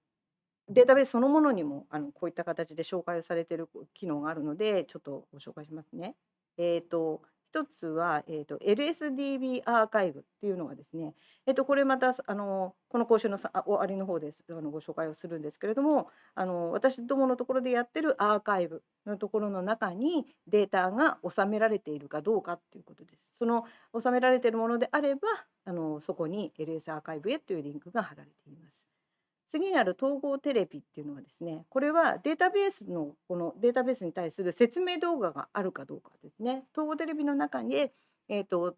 ー、データベースそのものにもあのこういった形で紹介をされている機能があるのでちょっとご紹介しますね。えーと一つは、えーと、LSDB アーカイブっていうのがですね、えーと、これまたあのこの講習のさ終わりの方ですあのご紹介をするんですけれどもあの私どものところでやってるアーカイブのところの中にデータが収められているかどうかっていうことです。その収められているものであればあのそこに LS アーカイブへというリンクが貼られています。次にある統合テレビっていうのはですねこれはデータベースのこのデータベースに対する説明動画があるかどうかですね。統合テレビの中に、えーと、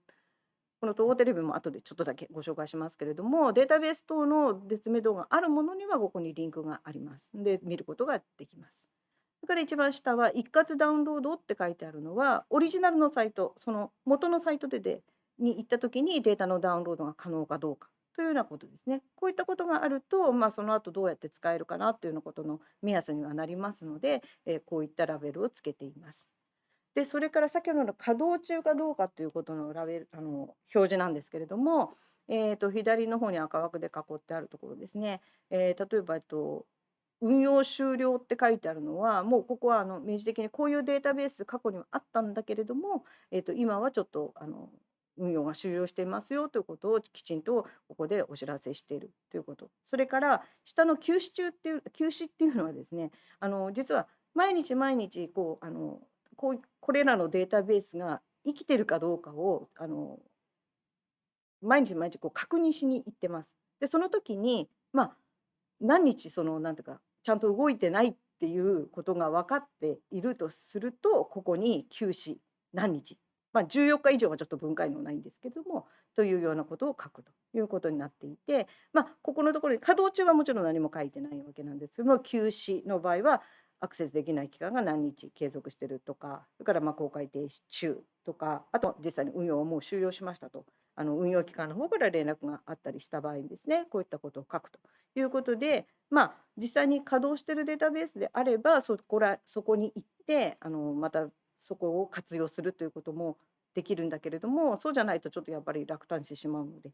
この統合テレビも後でちょっとだけご紹介しますけれどもデータベース等の説明動画あるものにはここにリンクがあります。で見ることができます。それから一番下は一括ダウンロードって書いてあるのはオリジナルのサイトその元のサイトででに行った時にデータのダウンロードが可能かどうか。というようなことですね。こういったことがあると、まあ、その後どうやって使えるかなというようなことの目安にはなりますので、え、こういったラベルをつけています。でそれから先ほどの稼働中かどうかということのラベルあの表示なんですけれども、えーと、左の方に赤枠で囲ってあるところですね、えー、例えば、えっと、運用終了って書いてあるのはもうここはあの明示的にこういうデータベース過去にはあったんだけれども、えー、と今はちょっとあの運用が終了していますよということをきちんとここでお知らせしているということそれから下の休止中っていう休止っていうのはですねあの実は毎日毎日こうあのこうこれらのデータベースが生きてるかどうかをあの毎日毎日こう確認しに行ってます。でその時にまあ何日そのなんていうかちゃんと動いてないっていうことが分かっているとするとここに休止何日まあ、14日以上はちょっと分解のないんですけどもというようなことを書くということになっていて、まあ、ここのところで稼働中はもちろん何も書いてないわけなんですけども休止の場合はアクセスできない期間が何日継続してるとかそれからま公開停止中とかあと実際に運用をもう終了しましたと。あの運用機関の方から連絡があったりした場合にですねこういったことを書くということでまあ実際に稼働してるデータベースであればそこらそこに行ってあのまたそこを活用するということもできるんだけれどもそうじゃないとちょっとやっぱり落胆してしまうので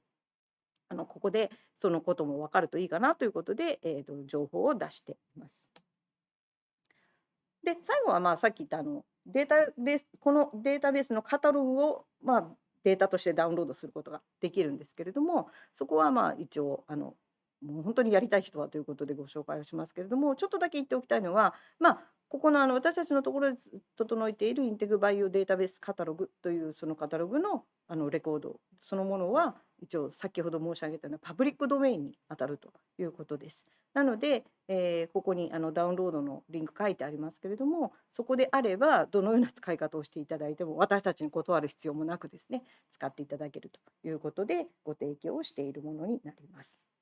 あのここでそのことも分かるといいかなということで、えーと、情報を出しています。で最後はまあさっき言ったあのデータベースこのデータベースのカタログを、まあ、データとしてダウンロードすることができるんですけれどもそこはまあ一応あのもう本当にやりたい人はということでご紹介をしますけれどもちょっとだけ言っておきたいのはまあここのあの私たちのところで整えているインテグバイオデータベースカタログというそのカタログのあのレコードそのものは一応先ほど申し上げたようなパブリックドメインに当たるということです。なので、えー、ここにあのダウンロードのリンク書いてありますけれどもそこであればどのような使い方をしていただいても私たちに断る必要もなくですね使っていただけるということでご提供をしているものになります。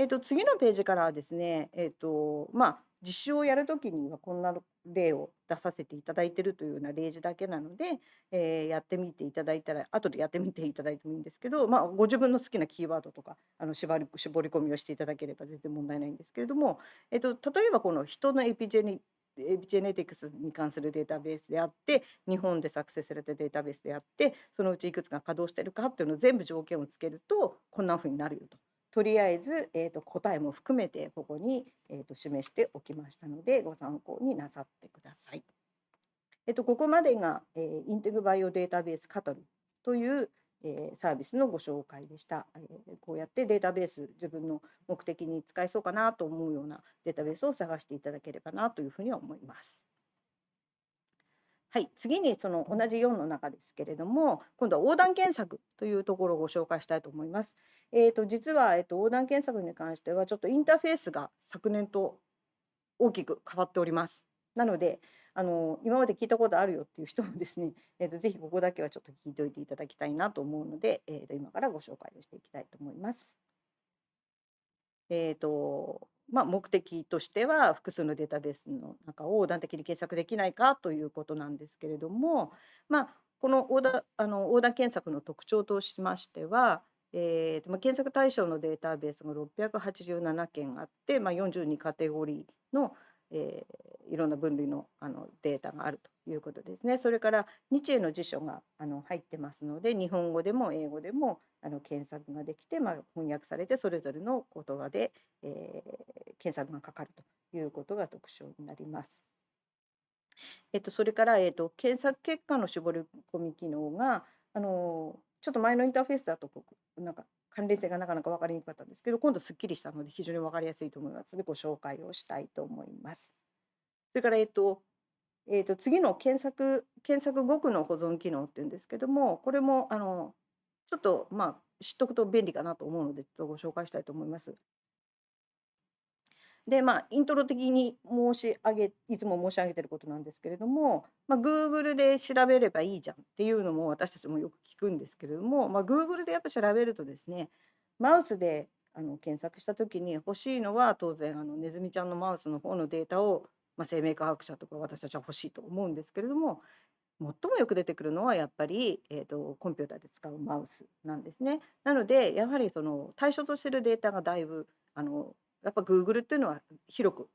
えっと、次のページからはですね、えっとまあ、実習をやるときにはこんな例を出させていただいているというような例示だけなので、えー、やってみていただいたら後でやってみていただいてもいいんですけど、まあ、ご自分の好きなキーワードとかあの絞り絞り込みをしていただければ全然問題ないんですけれども、えっと、例えばこの人のエピジェネエピジェネティクスに関するデータベースであって日本で作成されたデータベースであってそのうちいくつが稼働してるかっていうのを全部条件をつけるとこんなふうになるよと。とりあえず、えーと、答えも含めてここに、えーと、示しておきましたのでご参考になさってください。えーと、ここまでが、えー、インテグバイオデータベースカタルという、えー、サービスのご紹介でした、えー、こうやってデータベース自分の目的に使えそうかなと思うようなデータベースを探していただければなというふうには思います。はい、次にその同じ4の中ですけれども今度は横断検索というところをご紹介したいと思います。えーと、実は、えーと、横断検索に関してはちょっとインターフェースが昨年と大きく変わっております。なのであの今まで聞いたことあるよっていう人もですね、えーと、ぜひここだけはちょっと聞いておいていただきたいなと思うので、えー、と今からご紹介をしていきたいと思います。えーとまあ、目的としては複数のデータベースの中を横断的に検索できないかということなんですけれども、まあ、この横断あの横断検索の特徴としましては、えーとまあ、検索対象のデータベースが687件あって、まあ、42カテゴリーの、えー、いろんな分類のあのデータがあるということですね。それから日英の辞書があの入ってますので日本語でも英語でもあの検索ができて、まあ、翻訳されてそれぞれの言葉で、えー、検索がかかるということが特徴になります。えっと、それから、えっと、検索結果の絞り込み機能があのちょっと前のインターフェースだとこうなんか関連性がなかなか分かりにくかったんですけど今度すっきりしたので非常に分かりやすいと思いますのでご紹介をしたいと思います。それから、えっとえっ、と次の検索検索語句の保存機能っていうんですけどもこれもあのちょっとまあ知っとくと便利かなと思うのでちょっとご紹介したいと思います。でまあイントロ的に申し上げいつも申し上げてることなんですけれども、まあ、Google で調べればいいじゃんっていうのも私たちもよく聞くんですけれども、まあ、Google でやっぱ調べるとですねマウスであの検索した時に欲しいのは当然あのネズミちゃんのマウスの方のデータを、まあ、生命科学者とか私たちは欲しいと思うんですけれども最もよく出てくるのはやっぱり、えーと、コンピューターで使うマウスなんですね。なのでやはりその対象としてるデータがだいぶあのやっぱ Google っていうのは広く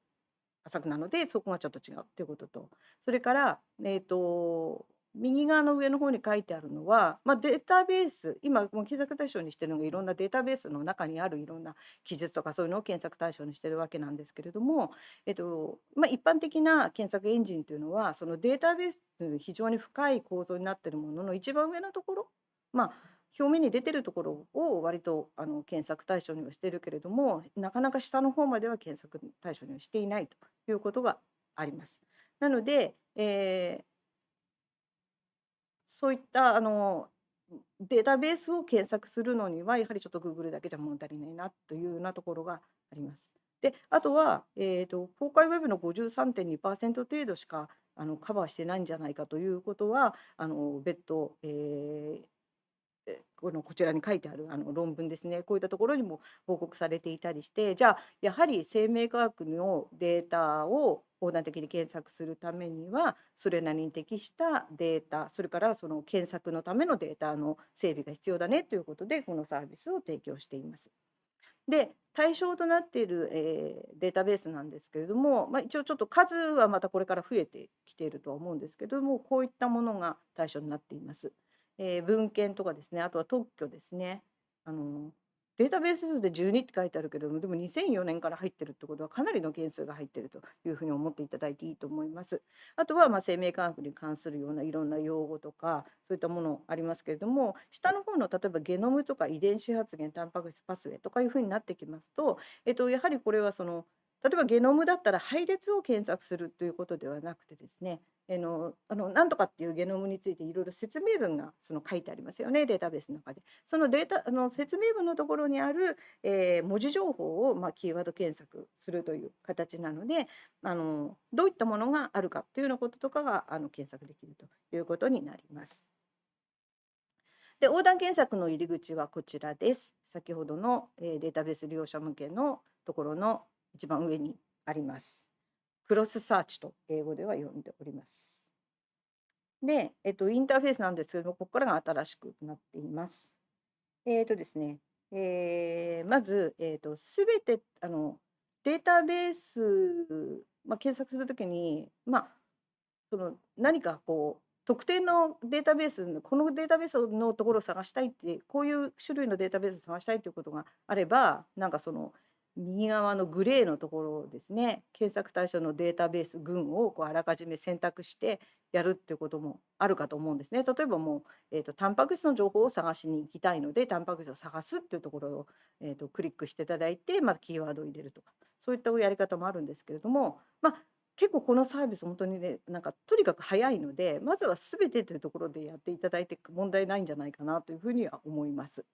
浅くなのでそこがちょっと違うっていうことと。それから、えーと、右側の上の方に書いてあるのは、まあ、データベース今もう検索対象にしてるのがいろんなデータベースの中にあるいろんな記述とかそういうのを検索対象にしてるわけなんですけれども、えっとまあ、一般的な検索エンジンというのはそのデータベース非常に深い構造になっているものの一番上のところまあ表面に出てるところを割とあの検索対象にはしてるけれどもなかなか下の方までは検索対象にはしていないということがあります。なので、えー、そういったあのデータベースを検索するのにはやはりちょっと Google だけじゃ物足りないなというようなところがあります。であとは、えーと、公開ウェブの53.2%程度しかあのカバーしてないんじゃないかということはあの別途、えー、このこちらに書いてあるあの論文ですねこういったところにも報告されていたりしてじゃあやはり生命科学のデータを横断的に検索するためにはそれなりに適したデータそれからその検索のためのデータの整備が必要だねということでこのサービスを提供しています。で対象となっている、えー、データベースなんですけれども、まあ、一応ちょっと数はまたこれから増えてきているとは思うんですけどもこういったものが対象になっています。えー、文献とかですねあとは特許ですねあのデータベース数で12って書いてあるけどもでも2004年から入ってるってことはかなりの件数が入ってるというふうに思っていただいていいと思います。あとはま生命科学に関するようないろんな用語とかそういったものありますけれども下の方の例えばゲノムとか遺伝子発現タンパク質パスウェイとかいうふうになってきますと、えっと、やはりこれはその例えばゲノムだったら配列を検索するということではなくてですねあのあのなんとかっていうゲノムについていろいろ説明文がその書いてありますよねデータベースの中で。そのデータあの説明文のところにある、えー、文字情報を、まあ、キーワード検索するという形なのであのどういったものがあるかというようなこととかがあの検索できるということになります。で横断検索の入り口はこちらです。先ほどの、えー、データベース利用者向けのところの一番上にあります。クロスサーチと英語では呼んでおります。で、えっと、インターフェースなんですけども、ここからが新しくなっています。えっとですね、えー、まず、えっと、すべてあのデータベース、まあ、検索するときに、まあ、その何かこう特定のデータベースこのデータベースのところを探したいってこういう種類のデータベースを探したいということがあればなんかその右側のグレーのところですね検索対象のデータベース群をこうあらかじめ選択してやるっていうこともあるかと思うんですね。例えばもう、えーと、タンパク質の情報を探しに行きたいのでタンパク質を探すっていうところを、えーと、クリックしていただいて、まあ、キーワードを入れるとかそういったやり方もあるんですけれども、まあ、結構このサービス本当にねなんかとにかく早いのでまずは全てというところでやっていただいて問題ないんじゃないかなというふうには思います。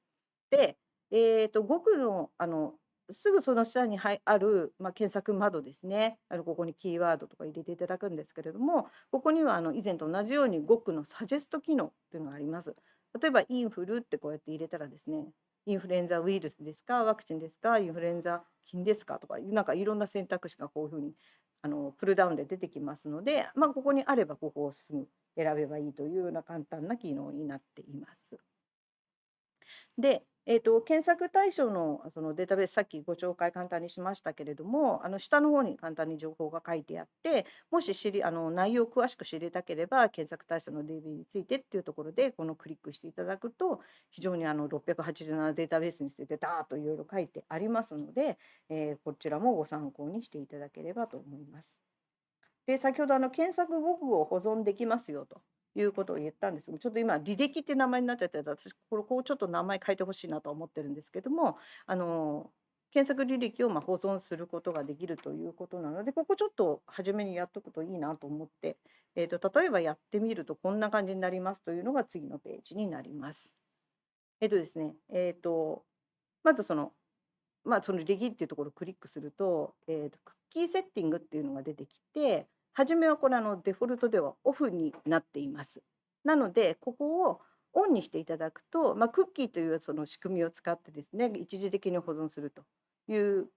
で、えーと、5区のあのすぐその下にある、まあ、検索窓ですねあのここにキーワードとか入れていただくんですけれどもここにはあの以前と同じように5区のサジェスト機能というのがあります。例えばインフルってこうやって入れたらですねインフルエンザウイルスですかワクチンですかインフルエンザ菌ですかとかなんかいろんな選択肢がこういうふうにあのプルダウンで出てきますので、まあ、ここにあればここをすぐ選べばいいというような簡単な機能になっています。で、えーと、検索対象のそのデータベースさっきご紹介簡単にしましたけれどもあの下の方に簡単に情報が書いてあってもし知りあの内容を詳しく知りたければ検索対象の DB についてっていうところでこのクリックしていただくと非常にあの687データベースについてダーッといろいろ書いてありますので、えー、こちらもご参考にしていただければと思います。で先ほどあの検索語具を保存できますよということを言ったんですけどちょっと今履歴って名前になっちゃって私これこうちょっと名前変えてほしいなと思ってるんですけどもあの検索履歴をま保存することができるということなのでここちょっと初めにやっとくといいなと思って、えーと、例えばやってみるとこんな感じになりますというのが次のページになります。えっ、ー、とですねえっ、ー、とまずそのまあその履歴っていうところをクリックすると,、えーとクッキーセッティングっていうのが出てきて初めはこれあのデフォルトではオフになっています。なのでここをオンにしていただくと、まあ、クッキーというその仕組みを使ってですね一時的に保存するという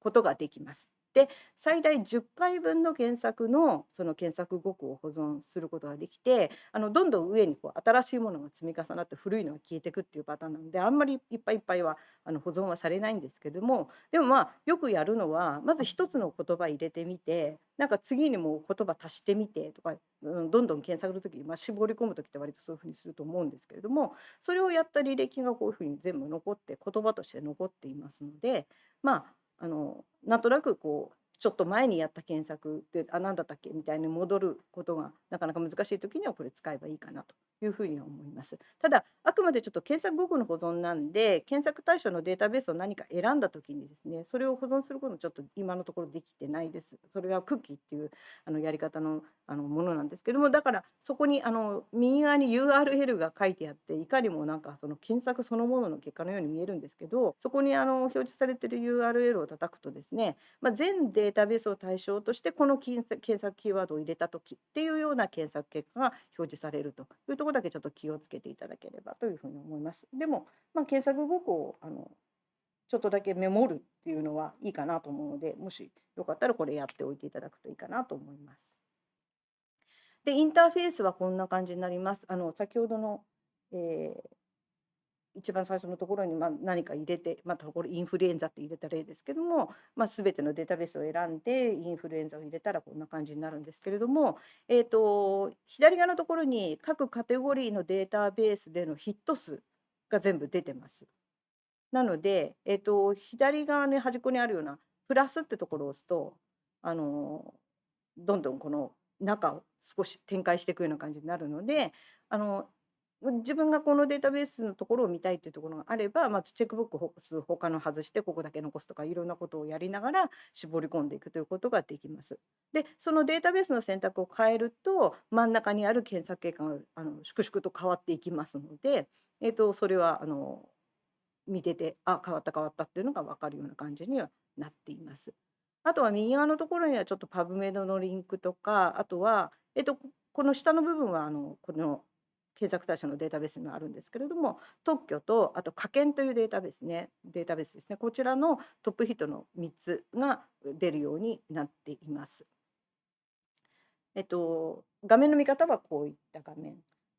ことができます。で最大10回分の検索のその検索語句を保存することができてあのどんどん上にこう新しいものが積み重なって古いのが消えていくっていうパターンなのであんまりいっぱいいっぱいはあの保存はされないんですけどもでもまあよくやるのはまず一つの言葉入れてみてなんか次にも言葉足してみてとか、どんどん検索の時、まあ、絞り込む時って割とそういうふうにすると思うんですけれどもそれをやった履歴がこういうふうに全部残って言葉として残っていますのでまああのなんとなくこうちょっと前にやった検索であ何だったっけ？みたいに戻ることがなかなか難しい時にはこれ使えばいいかなというふうには思います。ただあくまでちょっと検索語具の保存なんで検索対象のデータベースを何か選んだ時にですねそれを保存することちょっと今のところできてないです。それはクッキーっていうあのやり方のあのものなんですけどもだからそこにあの右側に URL が書いてあっていかにもなんかその検索そのものの結果のように見えるんですけどそこにあの表示されてる URL を叩くとですね、まあ、全デデータベースを対象としてこの検索キーワードを入れた時っていうような検索結果が表示されるというところだけちょっと気をつけていただければというふうに思います。でも、まあ、検索語句をあのちょっとだけメモるっていうのはいいかなと思うのでもしよかったらこれやっておいていただくといいかなと思います。でインターフェースはこんな感じになります。あの先ほどの、えー、一番最初のところにま何か入れて、まあ、これインフルエンザって入れた例ですけども、まあ、全てのデータベースを選んでインフルエンザを入れたらこんな感じになるんですけれども、えーと、左側のところに各カテゴリーのデータベースでのヒット数が全部出てます。なので、えーと、左側の端っこにあるようなプラスってところを押すとあのどんどんこの中を少し展開していくような感じになるのであの自分がこのデータベースのところを見たいっていうところがあれば、まずチェックブック数他の外してここだけ残すとかいろんなことをやりながら絞り込んでいくということができます。でそのデータベースの選択を変えると真ん中にある検索結果が粛々と変わっていきますので、えー、とそれはあの見ててあ変わった変わったっていうのが分かるような感じにはなっています。あとは右側のところにはちょっとパブメドのリンクとかあとは、えっと、この下の部分はあのこの検索対象のデータベースがあるんですけれども特許とあと科研というデータベースねデータベースですねこちらのトップヒットの3つが出るようになっています。えっと、画面の見方はこういった画面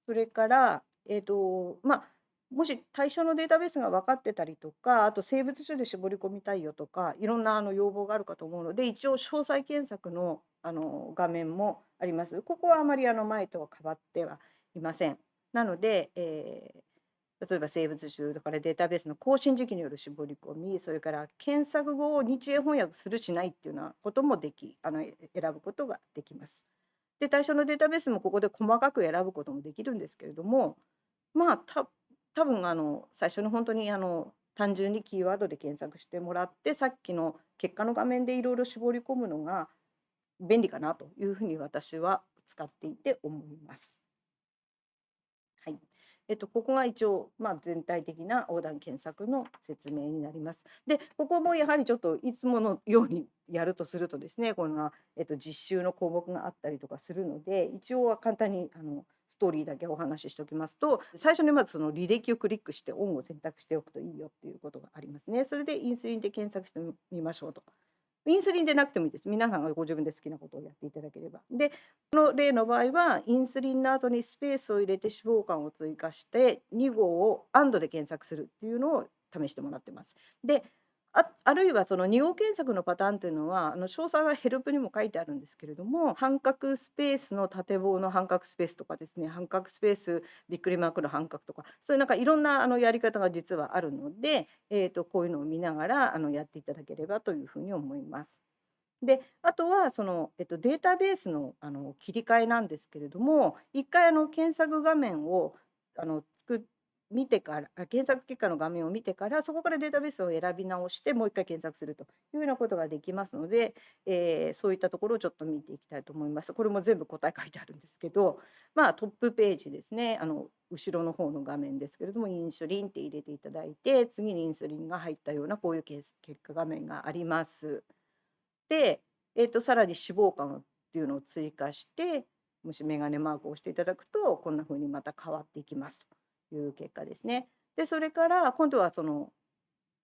それから、えっとまあ、もし対象のデータベースが分かってたりとかあと生物種で絞り込みたいよとかいろんなあの要望があるかと思うので一応詳細検索のあの画面もあります。ここはあまりあの前とは変わってはいません。なので、えー、例えば生物種だからデータベースの更新時期による絞り込みそれから検索語を日英翻訳するしないっていうようなこともできあの選ぶことができます。で対象のデータベースもここで細かく選ぶこともできるんですけれどもまあた多分あの最初の本当にあの単純にキーワードで検索してもらってさっきの結果の画面でいろいろ絞り込むのが便利かなというふうに私は使っていて思います。えっと、ここが一応、まあ、全体的な横断検索の説明になります。で、ここもやはりちょっといつものようにやるとするとですね、この、えっと、実習の項目があったりとかするので、一応は簡単にあのストーリーだけお話ししておきますと、最初にまずその履歴をクリックしてオンを選択しておくといいよっていうことがありますね。それでインスリンで検索してみましょうとインスリンでなくてもいいです。皆さんがご自分で好きなことをやっていただければ。で、この例の場合は、インスリンの後にスペースを入れて脂肪肝を追加して、2号を AND で検索するっていうのを試してもらってます。で、ああるいはその2号検索のパターンっていうのはあの詳細はヘルプにも書いてあるんですけれども半角スペースの縦棒の半角スペースとかですね半角スペースびっくりマークの半角とかそういうなんかいろんなあのやり方が実はあるので、えー、とこういうのを見ながらあのやっていただければというふうに思います。であとはその、えっと、データベースのあの切り替えなんですけれども一回あの検索画面をあの作って見てから検索結果の画面を見てからそこからデータベースを選び直してもう一回検索するというようなことができますので、えー、そういったところをちょっと見ていきたいと思います。これも全部答え書いてあるんですけど、まあ、トップページですねあの後ろの方の画面ですけれどもインシュリンって入れていただいて次にインスリンが入ったようなこういう結果画面があります。で、えーと、さらに脂肪肝っていうのを追加してもしメガネマークを押していただくとこんな風にまた変わっていきますという結果ですね。でそれから今度はその、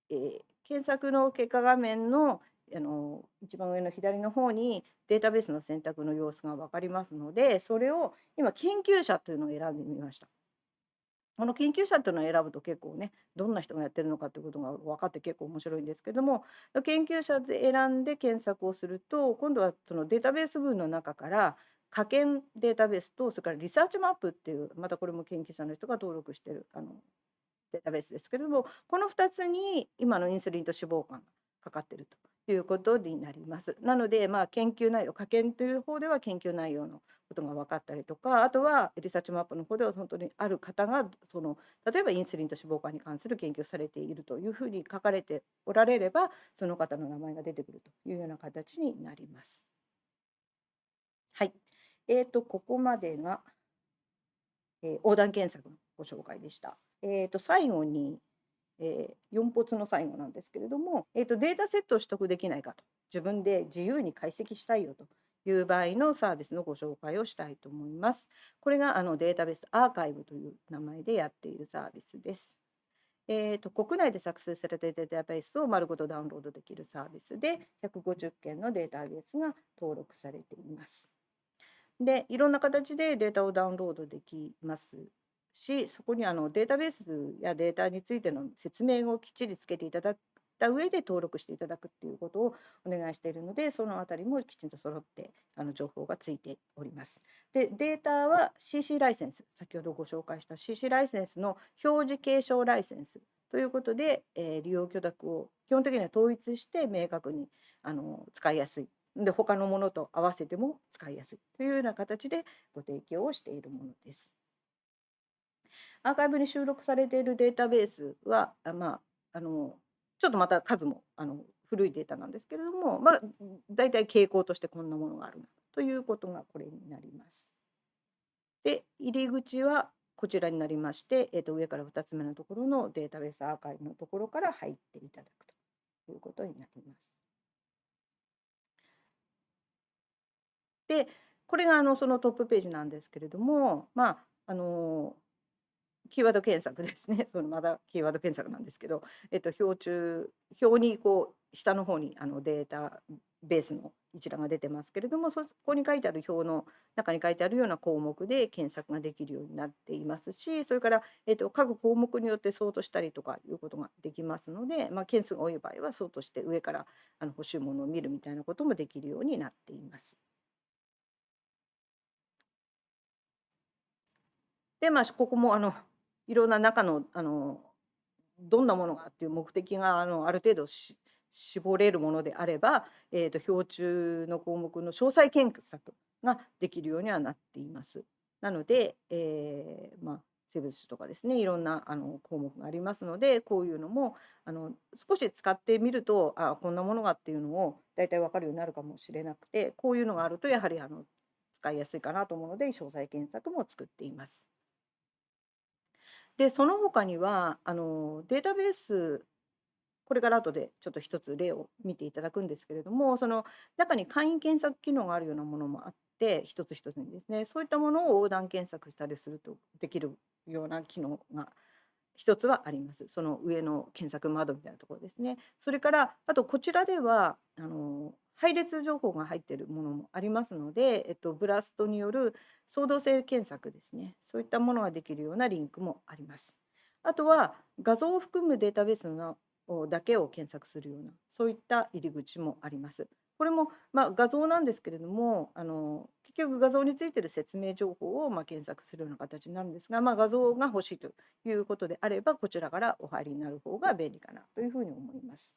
えー、検索の結果画面のあの一番上の左の方にデータベースの選択の様子が分かりますのでそれを今研究者というのを選んでみました。この研究者っていうのを選ぶと結構ねどんな人がやってるのかっていうことが分かって結構面白いんですけども研究者で選んで検索をすると今度はそのデータベース群の中から科研データベースとそれからリサーチマップっていうまたこれも研究者の人が登録してるあのデータベースですけれどもこの2つに今のインスリンと脂肪肝がかかってるということになります。なのでまあ研究内容科研という方では研究内容のことが分かったりとかあとは researchmap の方では本当にある方がその例えばインスリンと脂肪肝に関する研究をされているというふうに書かれておられればその方の名前が出てくるというような形になります。はい。えーと、ここまでが、えー、横断検索のご紹介でした。えーと、最後に、えー、4発の最後なんですけれども、えーとデータセットを取得できないかと自分で自由に解析したいよという場合のサービスのご紹介をしたいと思います。これがあのデータベースアーカイブという名前でやっているサービスです。えーと、国内で作成されたデータベースを丸ごとダウンロードできるサービスで150件のデータベースが登録されています。でいろんな形でデータをダウンロードできますしそこにあのデータベースやデータについての説明をきっちりつけていただいた上で登録していただくっていうことをお願いしているのでそのあたりもきちんと揃ってあの情報がついております。でデータは CC ライセンス先ほどご紹介した CC ライセンスの表示継承ライセンスということで、えー、利用許諾を基本的には統一して明確にあの使いやすいで他のものと合わせても使いやすいというような形でご提供をしているものです。アーカイブに収録されているデータベースは、まあ、あのちょっとまた数もあの古いデータなんですけれども、まあ、大体傾向としてこんなものがあるなということがこれになります。で入り口はこちらになりまして、えー、と上から2つ目のところのデータベースアーカイブのところから入っていただくということになります。でこれがあのそのトップページなんですけれどもまああのキーワード検索ですね。そのまだキーワード検索なんですけど、えっと、表中、表にこう下の方にあのデータベースの一覧が出てますけれども、そこに書いてある表の中に書いてあるような項目で検索ができるようになっていますし、それから、えっと、各項目によってソートしたりとかいうことができますので、まあ、件数が多い場合はソートして上からあの欲しいものを見るみたいなこともできるようになっています。でまあここもあのいろんな中のあのどんなものがっていう目的があのある程度絞れるものであれば、えーと、表中の項目の詳細検索ができるようにはなっています。なので、えー、まあ、生物種とかですねいろんなあの項目がありますのでこういうのもあの少し使ってみるとあこんなものがっていうのを大体分かるようになるかもしれなくてこういうのがあるとやはりあの使いやすいかなと思うので詳細検索も作っています。でその他にはあのデータベースこれから後でちょっと一つ例を見ていただくんですけれどもその中に簡易検索機能があるようなものもあって一つ一つにですねそういったものを横断検索したりするとできるような機能が一つはあります。その上の検索窓みたいなところですね。それからあとこちらではあの配列情報が入っているものもありますので、えっと、ブラストによる創造性検索ですねそういったものができるようなリンクもあります。あとは画像を含むデータベースのだけを検索するようなそういった入り口もあります。これも、まあ、画像なんですけれどもあの結局画像についてる説明情報を、まあ、検索するような形になるんですが、まあ、画像が欲しいということであればこちらからお入りになる方が便利かなというふうに思います。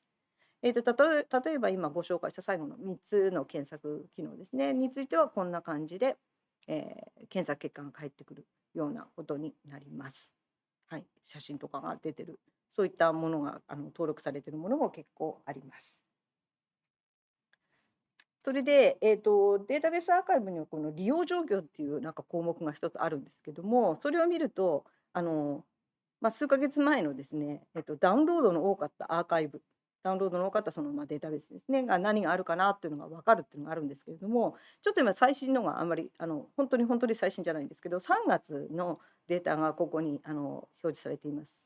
えーと、例例えば今ご紹介した最後の3つの検索機能ですねについてはこんな感じで、えー、検索結果が返ってくるようなことになります。はい、写真とかが出てるそういったものがあの登録されてるものも結構あります。それで、えーと、データベースアーカイブにはこの利用状況っていうなんか項目が一つあるんですけどもそれを見るとあの、まあ、数ヶ月前のですね、えーと、ダウンロードの多かったアーカイブダウンロードの多かったそのまあデータベースですねが何があるかなっていうのが分かるっていうのがあるんですけれどもちょっと今最新のがあんまりあの本当に本当に最新じゃないんですけど3月のデータがここにあの表示されています。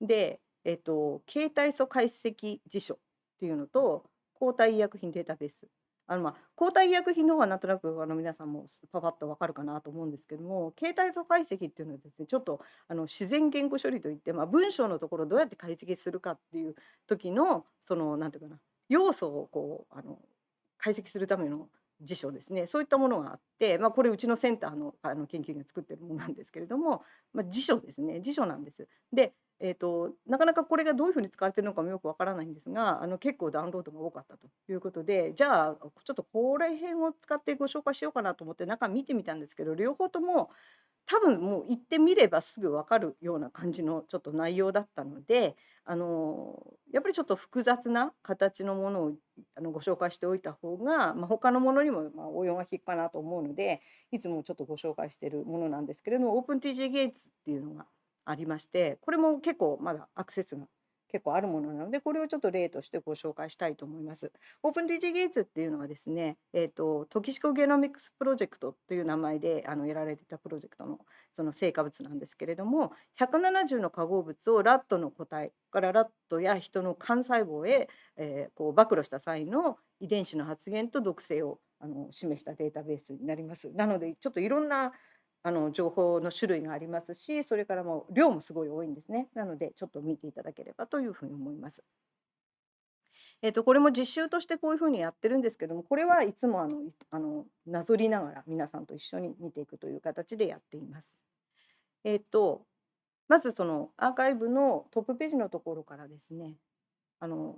で、えっと、携帯素解析辞書っていうのと抗体医薬品データベースあのまあ抗体医薬品の方はなんとなくあの皆さんもパパッとわかるかなと思うんですけども携帯素解析っていうのはですねちょっとあの自然言語処理といって、まあ、文章のところをどうやって解析するかっていう時のそのなんていうかな要素をこうあの解析するための辞書ですねそういったものがあって、まあ、これうちのセンターのあの研究員が作ってるものなんですけれども、まあ、辞書ですね辞書なんです。でえーと、なかなかこれがどういうふうに使われてるのかもよくわからないんですがあの結構ダウンロードが多かったということでじゃあちょっとこれ辺を使ってご紹介しようかなと思って中見てみたんですけど両方とも多分もう行ってみればすぐ分かるような感じのちょっと内容だったのであのやっぱりちょっと複雑な形のものをあのご紹介しておいた方が、まあ、他のものにもまあ応用が効くかなと思うのでいつもちょっとご紹介しているものなんですけれども OpenTG ゲイツっていうのがありましてこれも結構まだアクセスが結構あるものなのでこれをちょっと例としてご紹介したいと思います。オープン DG ゲイツっていうのはですね、えーと、トキシコゲノミクスプロジェクトという名前であのやられてたプロジェクトのその成果物なんですけれども170の化合物をラットの個体からラットや人の幹細胞へ、えー、こう暴露した際の遺伝子の発現と毒性をあの示したデータベースになります。なのでちょっといろんなあの情報の種類がありますしそれからも量もすごい多いんですねなのでちょっと見ていただければというふうに思います。えーと、これも実習としてこういうふうにやってるんですけどもこれはいつもあのあのなぞりながら皆さんと一緒に見ていくという形でやっています。えーとまずそのアーカイブのトップページのところからですねあの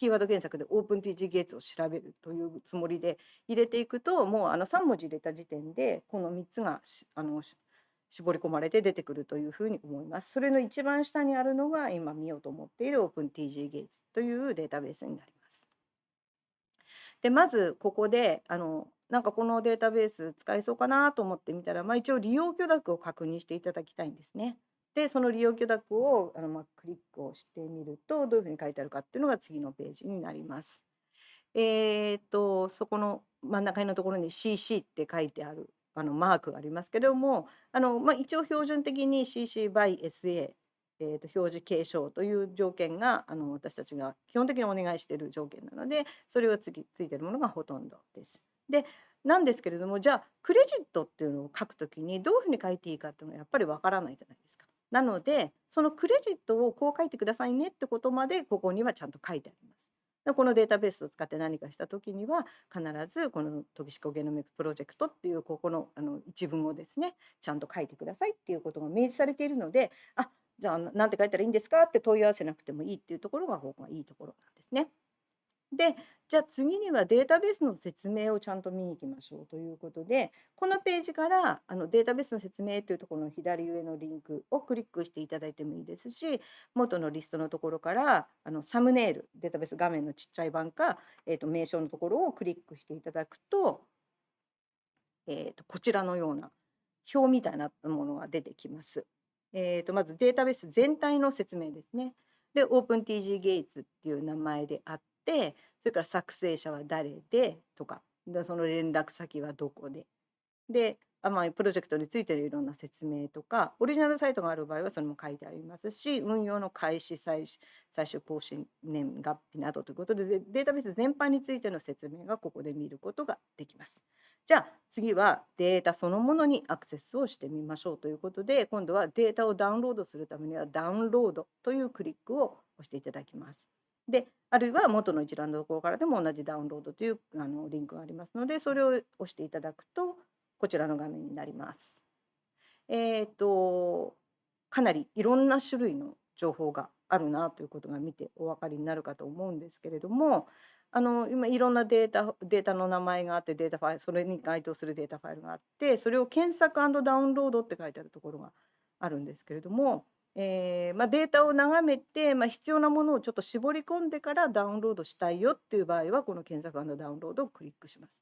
キーワード検索で OpenTG ゲーツを調べるというつもりで入れていくともうあの3文字入れた時点でこの3つがあの絞り込まれて出てくるというふうに思います。それの一番下にあるのが今見ようと思っている OpenTG ゲーツというデータベースになります。でまずここであのなんかこのデータベース使えそうかなと思ってみたら、まあ、一応利用許諾を確認していただきたいんですね。でその利用許諾をあの、まあ、クリックをしてみるとどういうふうに書いてあるかっていうのが次のページになります。えー、っとそこの真ん中のところに CC って書いてあるあのマークがありますけれどもあの、まあ、一応標準的に CC by SA えー、と表示継承という条件があの私たちが基本的にお願いしている条件なのでそれが次ついてるものがほとんどです。でなんですけれどもじゃあクレジットっていうのを書くときにどういうふうに書いていいかっていうのはやっぱりわからないじゃないですか。なのでそのクレジットをこう書いてくださいねってことまでここにはちゃんと書いてあります。このデータベースを使って何かした時には必ずこのトキシコゲノミクスプロジェクトっていうここのあの一文をですねちゃんと書いてくださいっていうことが明示されているのであじゃあ何て書いたらいいんですかって問い合わせなくてもいいっていうところがここがいいところなんですね。でじゃあ次にはデータベースの説明をちゃんと見に行きましょうということでこのページからあのデータベースの説明というところの左上のリンクをクリックしていただいてもいいですし元のリストのところからあのサムネイルデータベース画面のちっちゃい版か、えー、と名称のところをクリックしていただくと,、えー、とこちらのような表みたいなものが出てきます。えー、とまずデータベース全体の説明ですね。で OpenTG ゲイツっていう名前であってそれから作成者は誰でとかでその連絡先はどこでであまあ、プロジェクトについてのいろんな説明とかオリジナルサイトがある場合はそれも書いてありますし運用の開始最最終更新年月日などということでデータベース全般についての説明がここで見ることができます。じゃあ次はデータそのものにアクセスをしてみましょうということで今度はデータをダウンロードするためにはダウンロードというクリックを押していただきます。であるいは元の一覧のところからでも同じダウンロードというあのリンクがありますのでそれを押していただくとこちらの画面になります。えっ、ー、とかなりいろんな種類の情報があるなということが見てお分かりになるかと思うんですけれどもあの今いろんなデータデータの名前があってデータファイルそれに該当するデータファイルがあってそれを検索ダウンロードって書いてあるところがあるんですけれども、えー、まあ、データを眺めて、まあ、必要なものをちょっと絞り込んでからダウンロードしたいよっていう場合はこの検索ダウンロードをクリックします。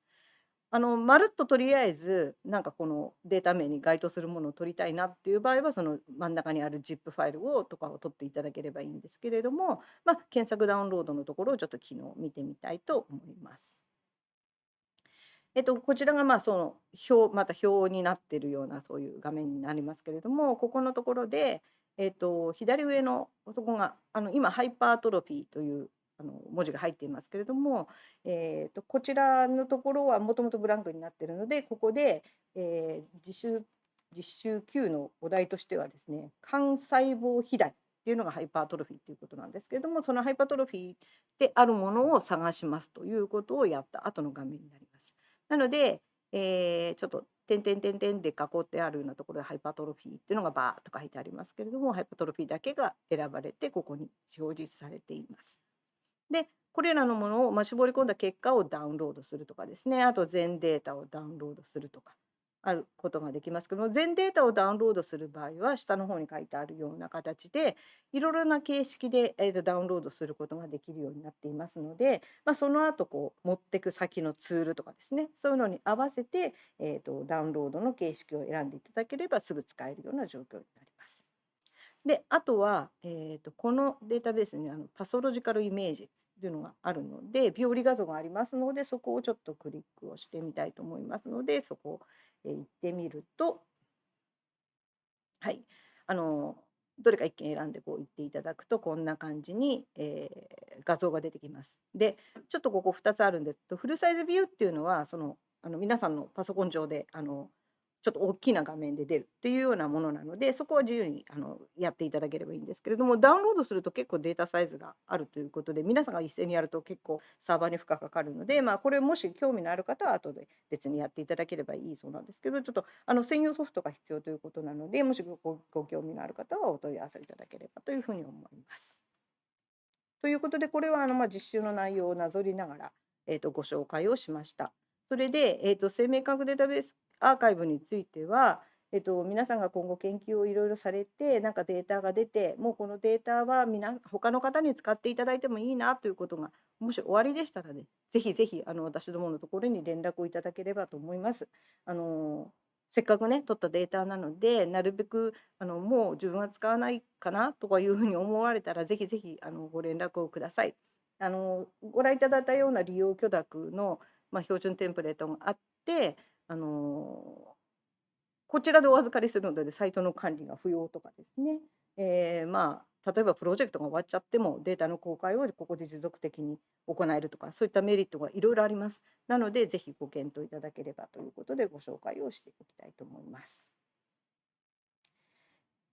あのまるっととりあえずなんかこのデータ名に該当するものを取りたいなっていう場合はその真ん中にある ZIP ファイルをとかを取っていただければいいんですけれども、まあ、検索ダウンロードのところをちょっと昨日見てみたいと思います。えっと、こちらがまあその表また表になっているようなそういう画面になりますけれどもここのところで、えっと、左上のそこがあの今ハイパートロフィーというあの文字が入っていますけれども、えーと、こちらのところはもともとブランクになっているのでここで、えー、実習実習9のお題としてはですね幹細胞肥大っていうのがハイパートロフィーっていうことなんですけれどもそのハイパートロフィーであるものを探しますということをやった後の画面になります。なので、えー、ちょっと点点点点で囲ってあるようなところでハイパトロフィーっていうのがバーッと書いてありますけれどもハイパトロフィーだけが選ばれてここに表示されています。でこれらのものをま絞り込んだ結果をダウンロードするとかですねあと全データをダウンロードするとかあることができますけども全データをダウンロードする場合は下の方に書いてあるような形でいろいろな形式で、えー、ダウンロードすることができるようになっていますので、まあ、その後こう持ってく先のツールとかですねそういうのに合わせて、えーと、ダウンロードの形式を選んでいただければすぐ使えるような状況になります。であとは、えーと、このデータベースにあのパソロジカルイメージっていうのがあるので病理画像がありますのでそこをちょっとクリックをしてみたいと思いますのでそこを、行ってみるとはいあのどれか1件選んでこう言っていただくとこんな感じに、えー、画像が出てきます。でちょっとここ2つあるんですけどフルサイズビューっていうのはそのあの皆さんのパソコン上であのちょっと大きな画面で出るっていうようなものなのでそこは自由にあのやっていただければいいんですけれどもダウンロードすると結構データサイズがあるということで皆さんが一斉にやると結構サーバーに負荷かかるので、まあ、これもし興味のある方は後で別にやっていただければいいそうなんですけどちょっとあの専用ソフトが必要ということなのでもしごご興味のある方はお問い合わせいただければというふうに思います。ということでこれはあのまあ実習の内容をなぞりながら、えー、とご紹介をしました。それで、えー、と生命科学データベースアーカイブについては、えっと、皆さんが今後研究をいろいろされてなんかデータが出てもうこのデータは皆他の方に使っていただいてもいいなということがもし終わりでしたらねぜひぜひあの私どものところに連絡をいただければと思います。あのせっかくね取ったデータなのでなるべくあのもう自分は使わないかなとかいうふうに思われたらぜひぜひあのご連絡をください。あのご覧いただいたような利用許諾の、まあ、標準テンプレートがあってあのこちらでお預かりするのでサイトの管理が不要とかですね、えー、まあ例えばプロジェクトが終わっちゃってもデータの公開をここで持続的に行えるとかそういったメリットがいろいろあります。なのでぜひご検討いただければということでご紹介をしていきたいと思います。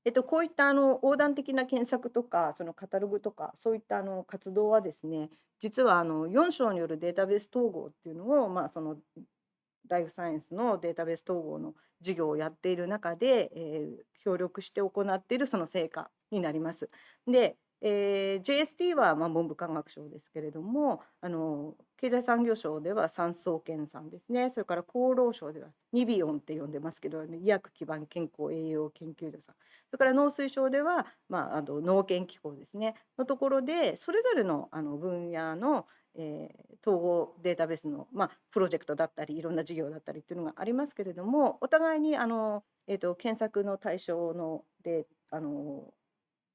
えっと、こういったあの横断的な検索とかそのカタログとかそういったあの活動はですね実はあの4章によるデータベース統合っていうのを、まあ、そのライフサイエンスのデータベース統合の授業をやっている中で、えー、協力して行っているその成果になります。で、えー、JST はまあ文部科学省ですけれどもあの経済産業省では産総研さんですね。それから厚労省ではニビオンって呼んでますけど医薬基盤健康栄養研究所さん。それから農水省では、まあ、あの農研機構ですね。のところでそれぞれのあの分野のえー、統合データベースの、まあ、プロジェクトだったりいろんな事業だったりっていうのがありますけれどもお互いにあの、えーと、検索の対象のであの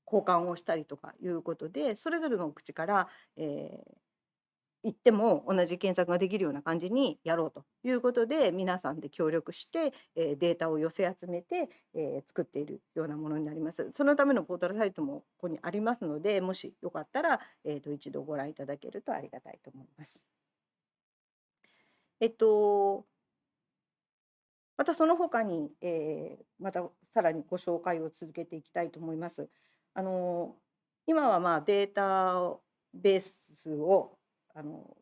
交換をしたりとかいうことでそれぞれの口から、えー、行っても同じ検索ができるような感じにやろうということで皆さんで協力して、えー、データを寄せ集めて、えー、作っているようなものになります。そのためのポータルサイトもここにありますのでもしよかったら、えーと、一度ご覧いただけるとありがたいと思います。えっとまたその他に、えー、またさらにご紹介を続けていきたいと思います。あの今はまあデータベースをあの、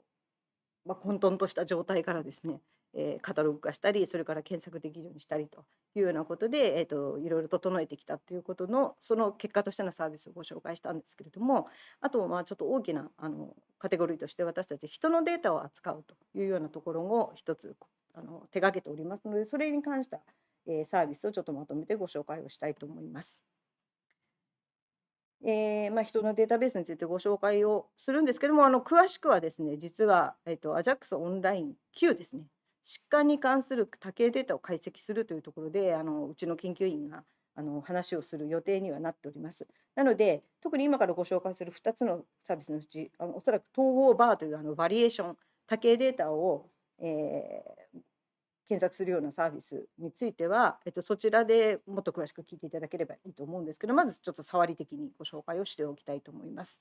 まあ、混沌とした状態からですね、えー、カタログ化したりそれから検索できるようにしたりというようなことで、えーと、いろいろ整えてきたということのその結果としてのサービスをご紹介したんですけれどもあとまあちょっと大きなあのカテゴリーとして私たち人のデータを扱うというようなところを一つあの手がけておりますのでそれに関した、え、サービスをちょっとまとめてご紹介をしたいと思います。えー、まあ、人のデータベースについてご紹介をするんですけどもあの詳しくはですね実は、えーと、AJAX オンライン9ですね疾患に関する多形データを解析するというところであのうちの研究員があの話をする予定にはなっております。なので特に今からご紹介する2つのサービスのうちあのおそらく統合バーというあのバリエーション多形データを、えー、検索するようなサービスについては、えっと、そちらでもっと詳しく聞いていただければいいと思うんですけどまずちょっと触り的にご紹介をしておきたいと思います。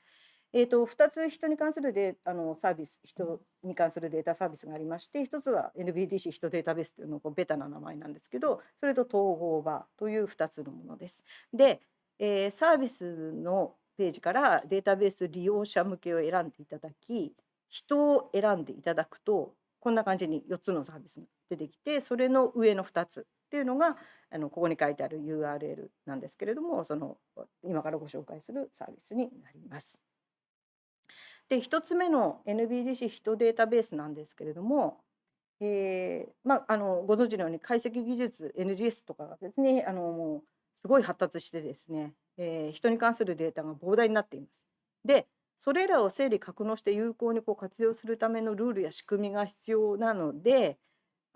えーと、2つ人に関するデあのサービス人に関するデータサービスがありまして1つは NBDC 人データベースというのこうベタな名前なんですけどそれと統合バーという2つのものです。で、えー、サービスのページからデータベース利用者向けを選んでいただき人を選んでいただくとこんな感じに4つのサービスが出てきてそれの上の2つっていうのがあのここに書いてある URL なんですけれどもその今からご紹介するサービスになります。で1つ目の NBDC 人データベースなんですけれども、えーまあ、あのご存知のように解析技術 NGS とかがですねあのもうすごい発達してですね、えー、人に関するデータが膨大になっています。でそれらを整理格納して有効にこう活用するためのルールや仕組みが必要なので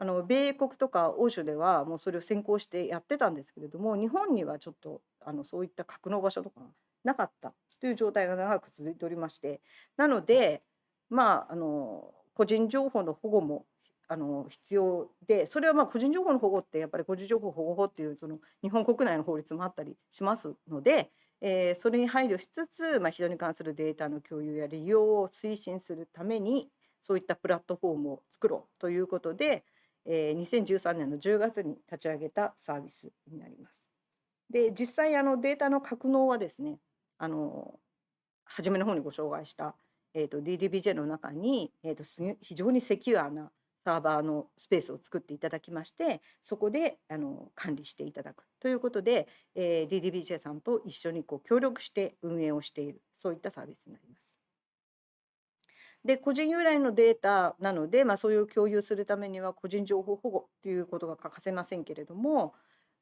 あの米国とか欧州ではもうそれを先行してやってたんですけれども日本にはちょっとあのそういった格納場所とかなかったという状態が長く続いておりまして。なのでまああの個人情報の保護もあの必要でそれはまあ個人情報の保護ってやっぱり個人情報保護法っていうその日本国内の法律もあったりしますのでえー、それに配慮しつつ、まあ、人に関するデータの共有や利用を推進するためにそういったプラットフォームを作ろうということで、えー、2013年の10月に立ち上げたサービスになります。で実際あのデータの格納はですねあの初めの方にご紹介した、えーと、DDBJ の中に、えーと非常にセキュアなサーバーのスペースを作っていただきましてそこであの管理していただくということで、えー、DDBJ さんと一緒にこう協力して運営をしているそういったサービスになります。で個人由来のデータなので、まあ、それを共有するためには個人情報保護ということが欠かせませんけれども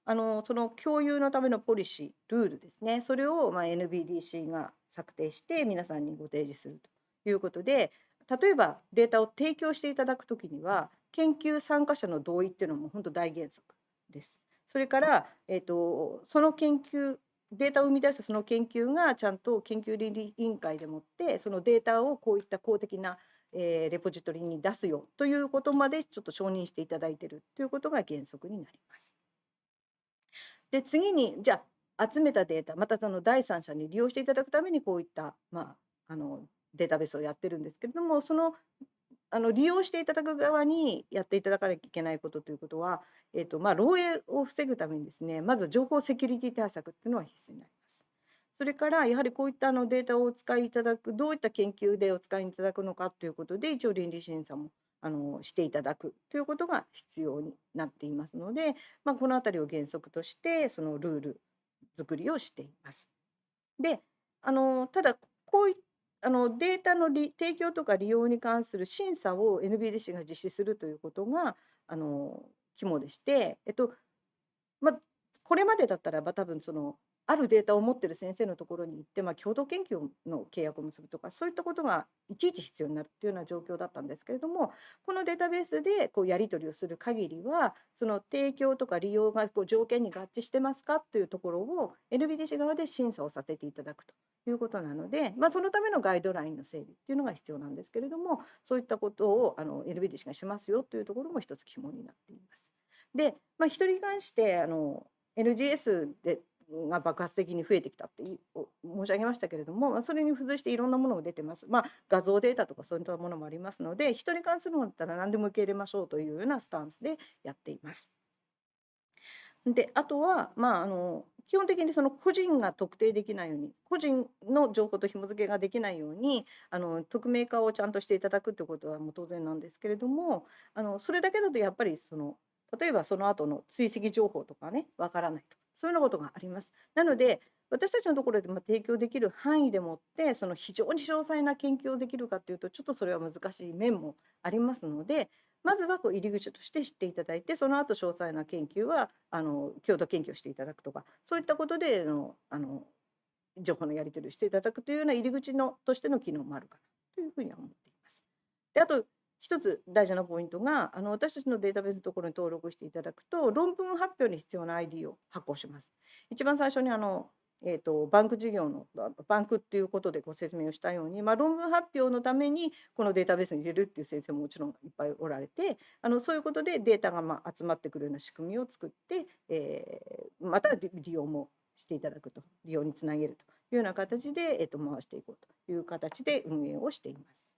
あのその共有のためのポリシールールですねそれをまあ NBDC が策定して皆さんにご提示するということで例えばデータを提供していただくときには研究参加者の同意っていうのも本当大原則です。それから、えーと、その研究データを生み出したその研究がちゃんと研究倫理委員会でもってそのデータをこういった公的な、えー、レポジトリに出すよということまでちょっと承認していただいているということが原則になります。で次にじゃあ集めたデータまたその第三者に利用していただくためにこういった、まあ、あのデータベースをやってるんですけれどもそのあの利用していただく側にやっていただかなきゃいけないことということは、えーとまあ、漏洩を防ぐためにですねまず情報セキュリティ対策っていうのは必須になります。それからやはりこういったあのデータをお使いいただくどういった研究でお使いいただくのかということで一応倫理審査もあのしていただくということが必要になっていますので、まあ、この辺りを原則としてそのルール作りをしています。であのただこういっあのデータの提供とか利用に関する審査を NBDC が実施するということがあの肝でして、えっとま、これまでだったらば多分そのあるデータを持ってる先生のところに行って、まあ、共同研究の契約を結ぶとかそういったことがいちいち必要になるっていうような状況だったんですけれどもこのデータベースでこうやり取りをする限りはその提供とか利用がこう条件に合致してますかというところを NBDC 側で審査をさせていただくということなので、まあ、そのためのガイドラインの整備っていうのが必要なんですけれどもそういったことをあの NBDC がしますよというところも一つ肝になっています。で、まあ、人に関してあの NGS でが爆発的に増えてきたって申し上げましたけれども、まあ、それに付随していろんなものが出てます。まあ、画像データとかそういったものもありますので人に関するものだったら何でも受け入れましょうというようなスタンスでやっています。であとは、まあ、あの基本的にその個人が特定できないように個人の情報と紐付けができないようにあの匿名化をちゃんとしていただくということはもう当然なんですけれどもあのそれだけだとやっぱりその例えばその後の追跡情報とかねわからないとそういうようなことがあります。なので私たちのところでま提供できる範囲でもってその非常に詳細な研究をできるかっていうとちょっとそれは難しい面もありますのでまずはこう入り口として知っていただいてその後詳細な研究はあの共同研究をしていただくとかそういったことでのあの情報のやり取りをしていただくというような入り口のとしての機能もあるかなというふうには思っています。であと一つ大事なポイントがあの私たちのデータベースのところに登録していただくと論文発表に必要な ID を発行します。一番最初にあのえーと、バンク事業のバンクっていうことでご説明をしたように、まあ、論文発表のためにこのデータベースに入れるっていう先生ももちろんいっぱいおられてあのそういうことでデータがまあ集まってくるような仕組みを作って、えー、また利用もしていただくと利用につなげるというような形で、えー、と回していこうという形で運営をしています。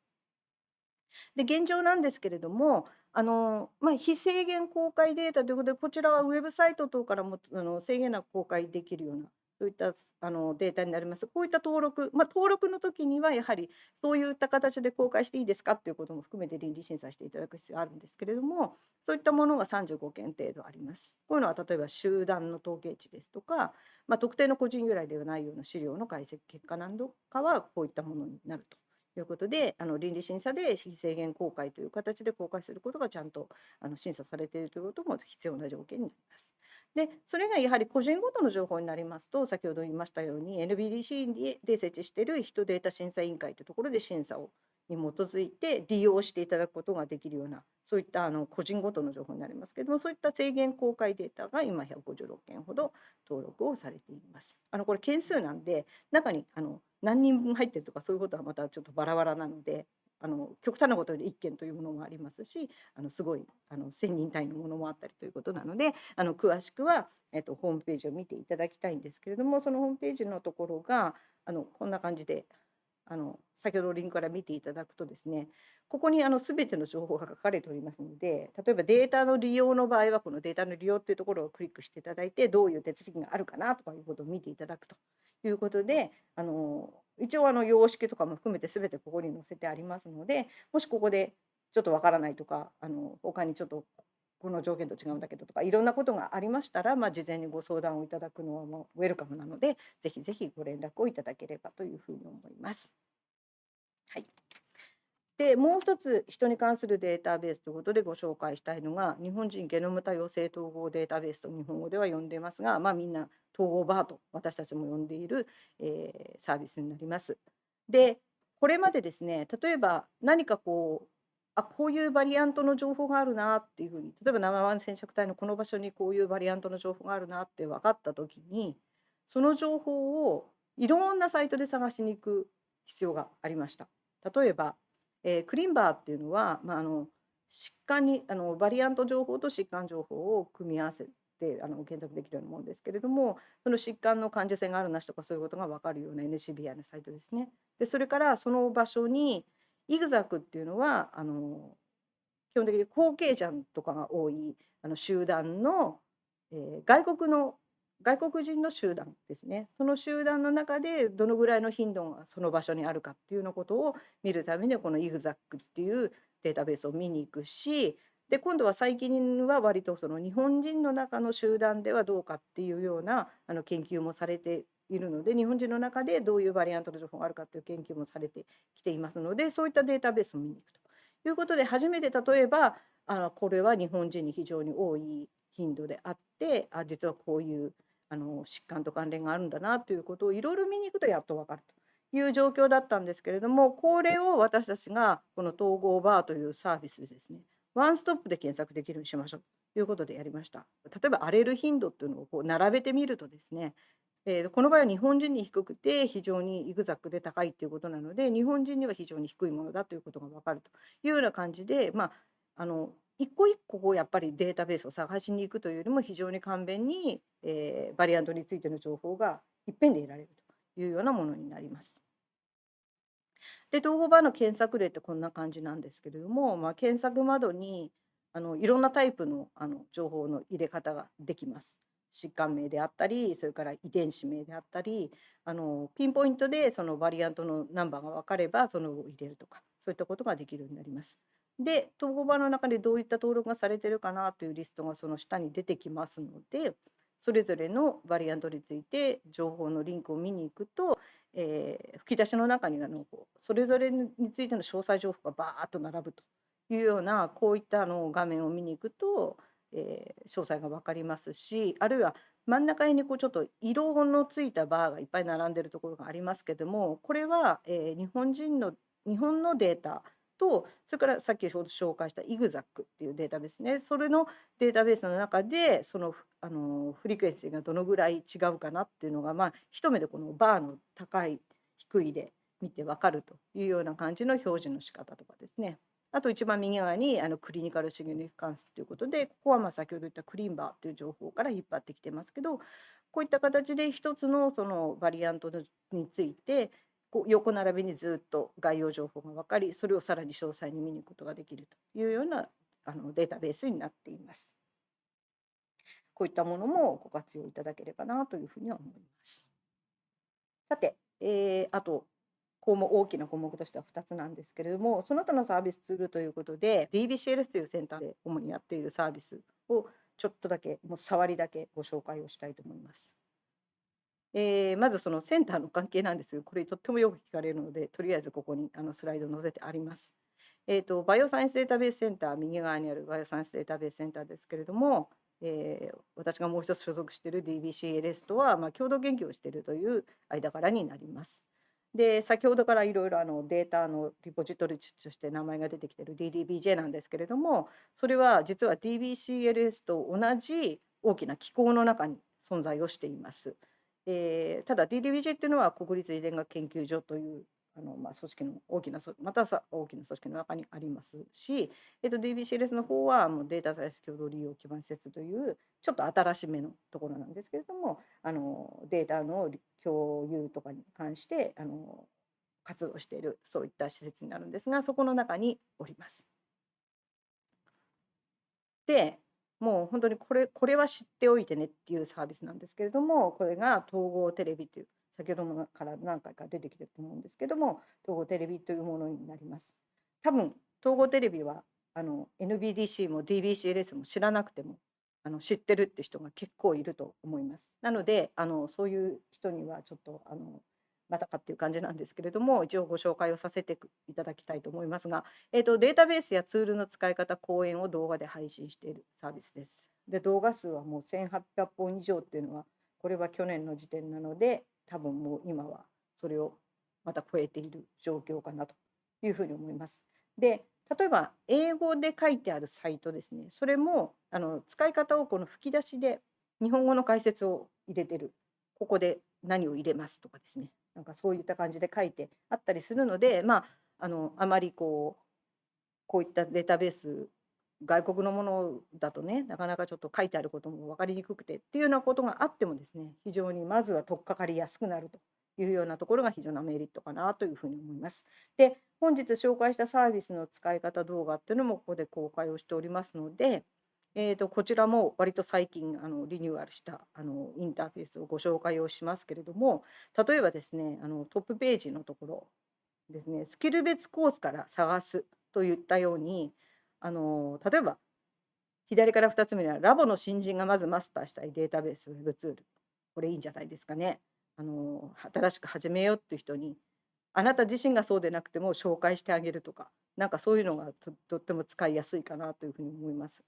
で現状なんですけれどもあの、まあ、非制限公開データということでこちらはウェブサイト等からもあの制限なく公開できるようなそういったあのデータになります。こういった登録、まあ、登録の時にはやはりそういった形で公開していいですかっていうことも含めて倫理審査していただく必要があるんですけれども、そういったものが35件程度あります。こういうのは例えば集団の統計値ですとか、まあ、特定の個人由来ではないような資料の解析結果などかはこういったものになると。いうことであの倫理審査で非制限公開という形で公開することがちゃんとあの審査されているということも必要な条件になります。でそれがやはり個人ごとの情報になりますと先ほど言いましたように NBDC で設置している人データ審査委員会というところで審査をに基づいて利用していただくことができるようなそういったあの個人ごとの情報になりますけれどもそういった制限公開データが今156件ほど登録をされています。あのこれ件数なんで中にあの何人分入ってるとかそういうことはまたちょっとバラバラなのであの極端なことで1件というものもありますしあのすごいあの1,000人単位のものもあったりということなのであの詳しくは、えっと、ホームページを見ていただきたいんですけれどもそのホームページのところがあのこんな感じであの先ほどリンクから見ていただくとですねここにあの全ての情報が書かれておりますので例えばデータの利用の場合はこのデータの利用っていうところをクリックしていただいてどういう手続きがあるかなとかいうことを見ていただくということであの一応あの様式とかも含めて全てここに載せてありますのでもしここでちょっとわからないとかあの他にちょっとこの条件と違うんだけどとかいろんなことがありましたら、まあ、事前にご相談をいただくのはもうウェルカムなのでぜひぜひご連絡をいただければというふうに思います。はい、でもう一つ人に関するデータベースということでご紹介したいのが日本人ゲノム多様性統合データベースと日本語では呼んでますが、まあ、みんな統合バーと私たちも呼んでいる、えー、サービスになります。でこれまでですね例えば何かこうあこういうバリアントの情報があるなっていうふうに例えば生ワン染色体のこの場所にこういうバリアントの情報があるなって分かった時にその情報をいろんなサイトで探しに行く必要がありました。例えば、えー、クリンバーっていうのは、まあ、あの疾患にあのバリアント情報と疾患情報を組み合わせてあの検索できるようなものですけれどもその疾患の患者性があるなしとかそういうことが分かるような NCBI のサイトですね。でそれからその場所にイグザクっていうのはあの基本的に後継者とかが多いあの集団の、えー、外国の外国人の集団ですね。その集団の中でどのぐらいの頻度がその場所にあるかっていうのことを見るためにこのイグザックっていうデータベースを見に行くしで今度は最近は割とその日本人の中の集団ではどうかっていうようなあの研究もされているので日本人の中でどういうバリアントの情報があるかという研究もされてきていますのでそういったデータベースを見に行くということで初めて例えばあのこれは日本人に非常に多い頻度であってあ実はこういうあの疾患と関連があるんだなということをいろいろ見に行くとやっと分かるという状況だったんですけれどもこれを私たちがこの統合バーというサービスですねワンストップで検索できるようにしましょうということでやりました。例えば荒れる頻度っていうのをこう並べてみるとですねえー、この場合は日本人に低くて非常にイグザックで高いということなので日本人には非常に低いものだということが分かるというような感じで、まあ、あの一個一個やっぱりデータベースを探しに行くというよりも非常に簡便に、えー、バリアントについての情報がいっぺんで得られるというようなものになります。で統合版の検索例ってこんな感じなんですけれども、まあ、検索窓にあのいろんなタイプのあの情報の入れ方ができます。疾患名であったりそれから遺伝子名であったりあのピンポイントでそのバリアントのナンバーが分かればそのを入れるとかそういったことができるようになります。で統合版の中でどういった登録がされてるかなというリストがその下に出てきますのでそれぞれのバリアントについて情報のリンクを見に行くと、えー、吹き出しの中にあのそれぞれについての詳細情報がバーッと並ぶというようなこういったあの画面を見に行くとえー、詳細が分かりますしあるいは真ん中にこうちょっと色のついたバーがいっぱい並んでるところがありますけどもこれは、えー、日本人の日本のデータとそれからさっき紹介したイグザックっていうデータベースねそれのデータベースの中でそのあのフリクエンシーがどのぐらい違うかなっていうのがまあ一目でこのバーの高い低いで見て分かるというような感じの表示の仕方とかですね。あと一番右側にあのクリニカルシグニフィカンスということでここはまあ先ほど言ったクリンバーという情報から引っ張ってきてますけどこういった形で一つのそのバリアントについてこう横並びにずっと概要情報が分かりそれをさらに詳細に見に行くことができるというようなあのデータベースになっています。こういったものもご活用いただければなというふうには思います。さて、えー、あと項目大きな項目としては2つなんですけれどもその他のサービスツールということで DBCLS というセンターで主にやっているサービスをちょっとだけもう触りだけご紹介をしたいと思います。えー、まずそのセンターの関係なんですがこれとってもよく聞かれるのでとりあえずここにあのスライドを載せてあります。えーと、バイオサイエンスデータベースセンター右側にあるバイオサイエンスデータベースセンターですけれども、えー、私がもう一つ所属している DBCLS とは、まあ、共同研究をしているという間柄になります。で先ほどからいろいろあのデータのリポジトリとして名前が出てきてる DDBJ なんですけれどもそれは実は DBCLS と同じ大きな機構の中に存在をしています。えー、ただ DDBJ っていうのは国立遺伝学研究所というあの、まあ、組織の大きなまたさ大きな組織の中にありますし、えっと、DBCLS の方はもうデータサイエンス共同利用基盤施設というちょっと新しめのところなんですけれどもあのデータの共有とかに関してあの活動しているそういった施設になるんですがそこの中におります。でもう本当にこれこれは知っておいてねっていうサービスなんですけれどもこれが統合テレビという先ほどもから何回か出てきてると思うんですけども統合テレビというものになります。多分統合テレビはあの NBDC も DBCLS も知らなくてもあの知ってるって人が結構いると思います。なのであのそういう人にはちょっとあのまたかっていう感じなんですけれども一応ご紹介をさせていただきたいと思いますが、えーと、データベースやツールの使い方講演を動画で配信しているサービスです。で動画数はもう1800本以上っていうのはこれは去年の時点なので多分もう今はそれをまた超えている状況かなというふうに思います。で例えば英語で書いてあるサイトですね。それもあの使い方をこの吹き出しで日本語の解説を入れてる。ここで何を入れますとかですね。なんかそういった感じで書いてあったりするのでまああのあまりこうこういったデータベース外国のものだとねなかなかちょっと書いてあることも分かりにくくてっていうようなことがあってもですね非常にまずは取っかかりやすくなるというようなところが非常なメリットかなというふうに思います。で本日紹介したサービスの使い方動画っていうのもここで公開をしておりますので、えー、とこちらも割と最近あのリニューアルしたあのインターフェースをご紹介をしますけれども例えばですねあのトップページのところですねスキル別コースから探すといったようにあの例えば左から2つ目にはラボの新人がまずマスターしたいデータベースウェブツールこれいいんじゃないですかね。あの新しく始めようっていう人にあなた自身がそうでなくても紹介してあげるとかなんかそういうのがとっても使いやすいかなというふうに思います。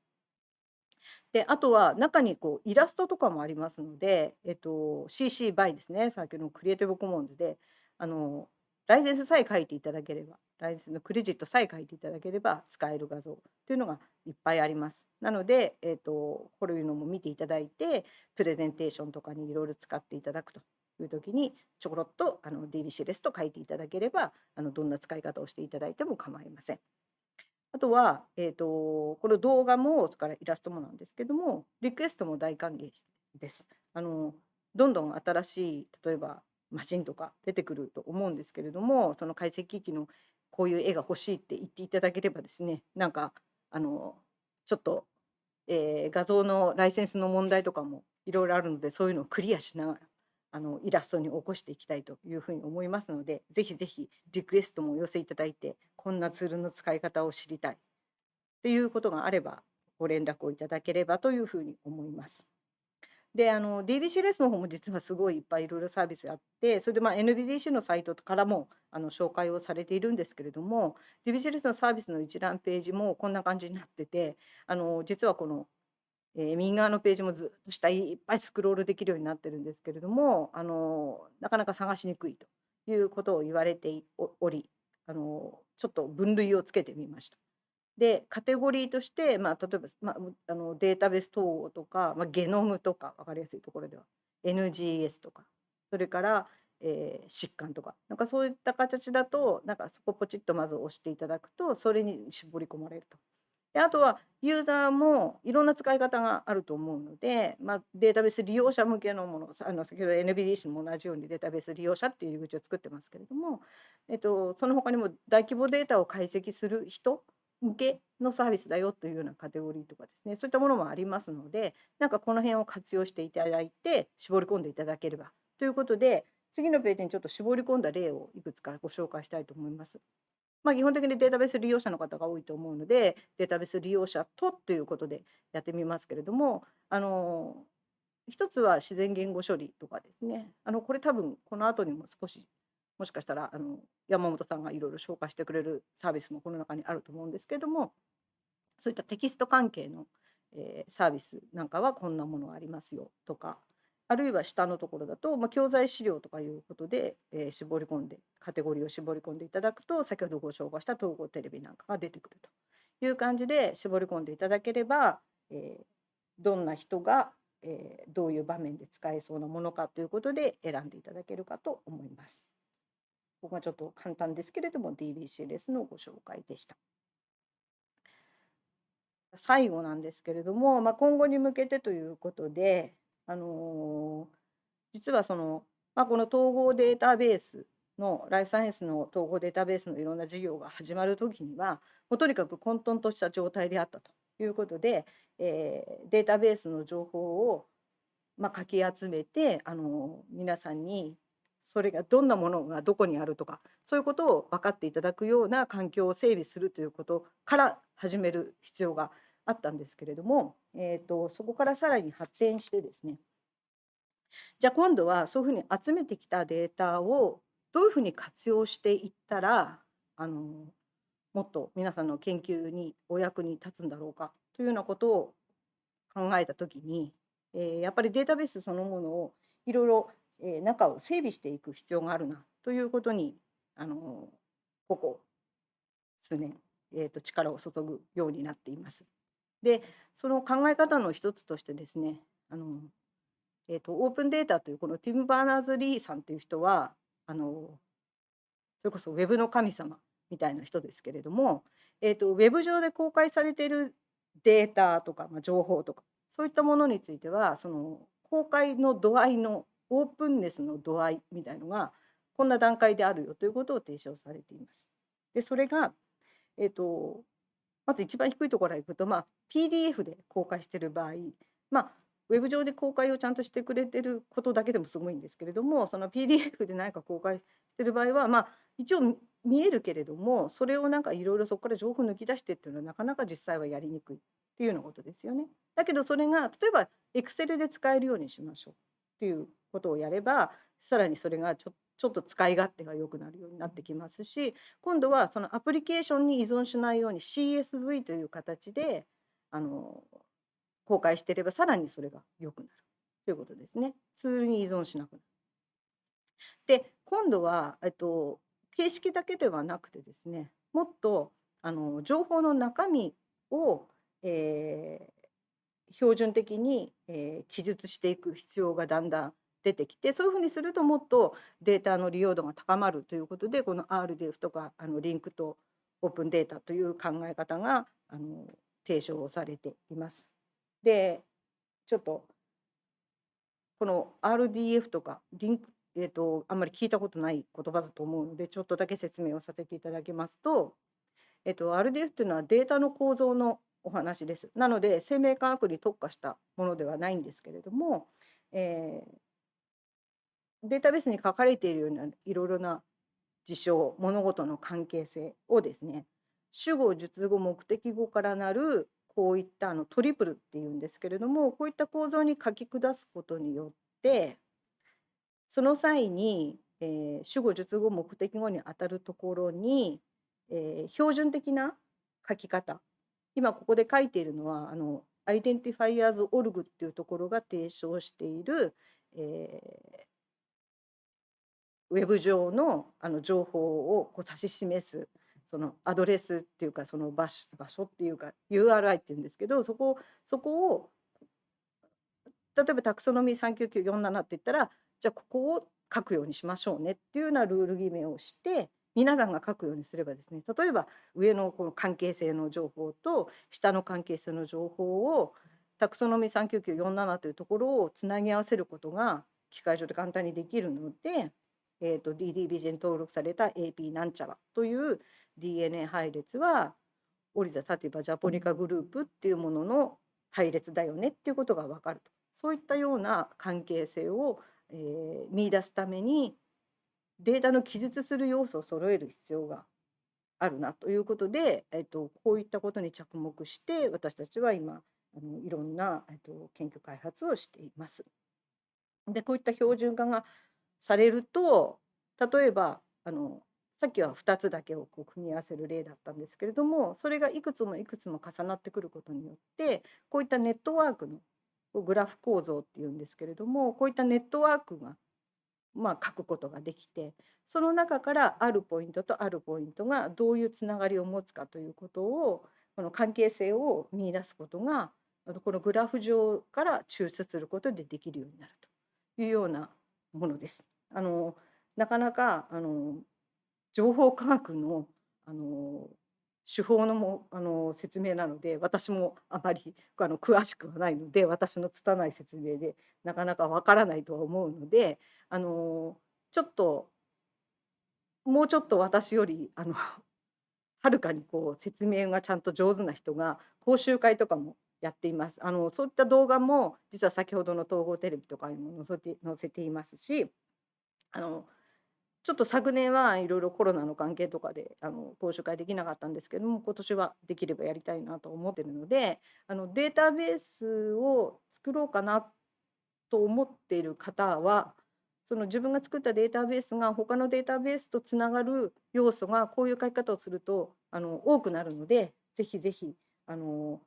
で、あとは中にこうイラストとかもありますので、えっと、CC BY ですね、先ほどのクリエイティブコモンズで、あの、ライセンスさえ書いていただければ、ライセンスのクレジットさえ書いていただければ使える画像というのがいっぱいあります。なので、えっと、こういうのも見ていただいて、プレゼンテーションとかにいろいろ使っていただくという時に、ちょころっとあの DBC レスと書いていただければ、あのどんな使い方をしていただいても構いません。あとは、えーと、この動画もそれからイラストもなんですけどもリクエストも大歓迎です。あのどんどん新しい例えばマシンとか出てくると思うんですけれどもその解析機器のこういう絵が欲しいって言っていただければですねなんかあのちょっと、えー、画像のライセンスの問題とかもいろいろあるのでそういうのをクリアしながらあのイラストに起こしていきたいというふうに思いますのでぜひぜひリクエストもお寄せいただいてこんなツールの使い方を知りたいっていうことがあればご連絡をいただければというふうに思います。であの DBC レスの方も実はすごいいっぱいいろいろサービスあってそれでまあ NBDC のサイトからもあの紹介をされているんですけれども DBC レスのサービスの一覧ページもこんな感じになっててあの実はこのえー、右側のページもずっと下いっぱいスクロールできるようになってるんですけれどもあのなかなか探しにくいということを言われておりあのちょっと分類をつけてみました。でカテゴリーとして、まあ、例えば、まあ、あのデータベース統合とか、まあ、ゲノムとか分かりやすいところでは。NGS とか。それから、えー、疾患とか。なんかそういった形だとなんかそこポチッとまず押していただくとそれに絞り込まれると。であとはユーザーもいろんな使い方があると思うので、まあ、データベース利用者向けのものあの先ほど NBDC も同じようにデータベース利用者っていう入り口を作ってますけれども、えっと、その他にも大規模データを解析する人向けのサービスだよというようなカテゴリーとかですねそういったものもありますのでなんかこの辺を活用していただいて絞り込んでいただければということで次のページにちょっと絞り込んだ例をいくつかご紹介したいと思います。まあ、基本的にデータベース利用者の方が多いと思うのでデータベース利用者とということでやってみますけれどもあの一つは自然言語処理とかですねあのこれ多分この後にも少しもしかしたらあの山本さんがいろいろ紹介してくれるサービスもこの中にあると思うんですけれどもそういったテキスト関係の、えー、サービスなんかはこんなものがありますよとかあるいは下のところだと、まあ、教材資料とかいうことで、えー、絞り込んでカテゴリーを絞り込んでいただくと先ほどご紹介した統合テレビなんかが出てくるという感じで絞り込んでいただければ、えー、どんな人が、えー、どういう場面で使えそうなものかということで選んでいただけるかと思います。ここがちょっと簡単ですけれども DBC レスのご紹介でした。最後なんですけれども、まあ、今後に向けてということで、あの実はその、まあ、この統合データベースのライフサイエンスの統合データベースのいろんな事業が始まる時にはもうとにかく混沌とした状態であったということで、えー、データベースの情報を、まあ、かき集めてあの皆さんにそれがどんなものがどこにあるとかそういうことを分かっていただくような環境を整備するということから始める必要があったんですけれども、えーと、そこからさらに発展してですねじゃあ今度はそういうふうに集めてきたデータをどういうふうに活用していったらあのもっと皆さんの研究にお役に立つんだろうかというようなことを考えた時に、えー、やっぱりデータベースそのものをいろいろ、えー、中を整備していく必要があるなということにあのここ数年、えーと力を注ぐようになっています。でその考え方の一つとしてですねあの、えーと、オープンデータというこのティム・バーナーズ・リーさんという人はあのそれこそウェブの神様みたいな人ですけれども、えーと、ウェブ上で公開されているデータとか、まあ、情報とかそういったものについてはその公開の度合いのオープンネスの度合いみたいのがこんな段階であるよということを提唱されています。でそれが、えーとまず一番低いところからいくと、まあ、PDF で公開している場合、まあ、ウェブ上で公開をちゃんとしてくれてることだけでもすごいんですけれどもその PDF で何か公開してる場合は、まあ、一応見えるけれどもそれをなんかいろいろそこから情報抜き出してっていうのはなかなか実際はやりにくいっていうようなことですよね。だけどそれが例えば Excel で使えるようにしましょうっていうことをやればさらにそれがちょちょっと使い勝手が良くなるようになってきますし今度はそのアプリケーションに依存しないように CSV という形であの公開していればさらにそれが良くなるということですね。ツールに依存しなくなる。で今度は、えっと、形式だけではなくてですねもっとあの情報の中身を、えー、標準的に、え、記述していく必要がだんだん出てきてそういうふうにするともっとデータの利用度が高まるということでこの RDF とかあのリンクとオープンデータという考え方があの提唱されています。でちょっとこの RDF とかリンク、えーと、あんまり聞いたことない言葉だと思うのでちょっとだけ説明をさせていただきますと、えーと、RDF というのはデータの構造のお話です。なので生命科学に特化したものではないんですけれども、えー、データベースに書かれているようないろいろな事象物事の関係性をですね主語述語目的語からなるこういったあのトリプルっていうんですけれどもこういった構造に書き下すことによってその際に、えー、主語述語目的語にあたるところに、えー、標準的な書き方今ここで書いているのはあの Identifiers.org っていうところが提唱している、えー、ウェブ上のあの情報をこう指し示すそのアドレスっていうかその場所場所っていうか URI っていうんですけどそこそこを例えばタクソノミー39947って言ったらじゃあここを書くようにしましょうねっていうようなルール決めをして皆さんが書くようにすればですね例えば上のこの関係性の情報と下の関係性の情報をタクソノミー39947というところをつなぎ合わせることが機械上で簡単にできるので、えーと、DDBJ に登録された AP なんちゃらという DNA 配列はオリザ・サティバ・ジャポニカグループっていうものの配列だよねっていうことが分かると。そういったような関係性を、えー、見出すためにデータの記述する要素を揃える必要があるなということで、えっと、こういったことに着目して私たちは今あのいろんな、えっと、研究開発をしています。でこういった標準化がされると例えばあのさっきは2つだけをこう組み合わせる例だったんですけれどもそれがいくつもいくつも重なってくることによってこういったネットワークのグラフ構造っていうんですけれどもこういったネットワークがまあ書くことができてその中からあるポイントとあるポイントがどういうつながりを持つかということをこの関係性を見出すことがこのグラフ上から抽出することでできるようになるというようなものです。あのなかなかあの情報科学のあの手法のもあの説明なので私もあまりあの詳しくはないので私の拙い説明でなかなかわからないとは思うのであのちょっともうちょっと私よりあのはるかにこう説明がちゃんと上手な人が講習会とかもやっています。あのそういった動画も実は先ほどの統合テレビとかにも載せて載せていますしあのちょっと昨年はいろいろコロナの関係とかであの講習会できなかったんですけども今年はできればやりたいなと思ってるのであのデータベースを作ろうかなと思っている方はその自分が作ったデータベースが他のデータベースとつながる要素がこういう書き方をするとあの多くなるのでぜひぜひあの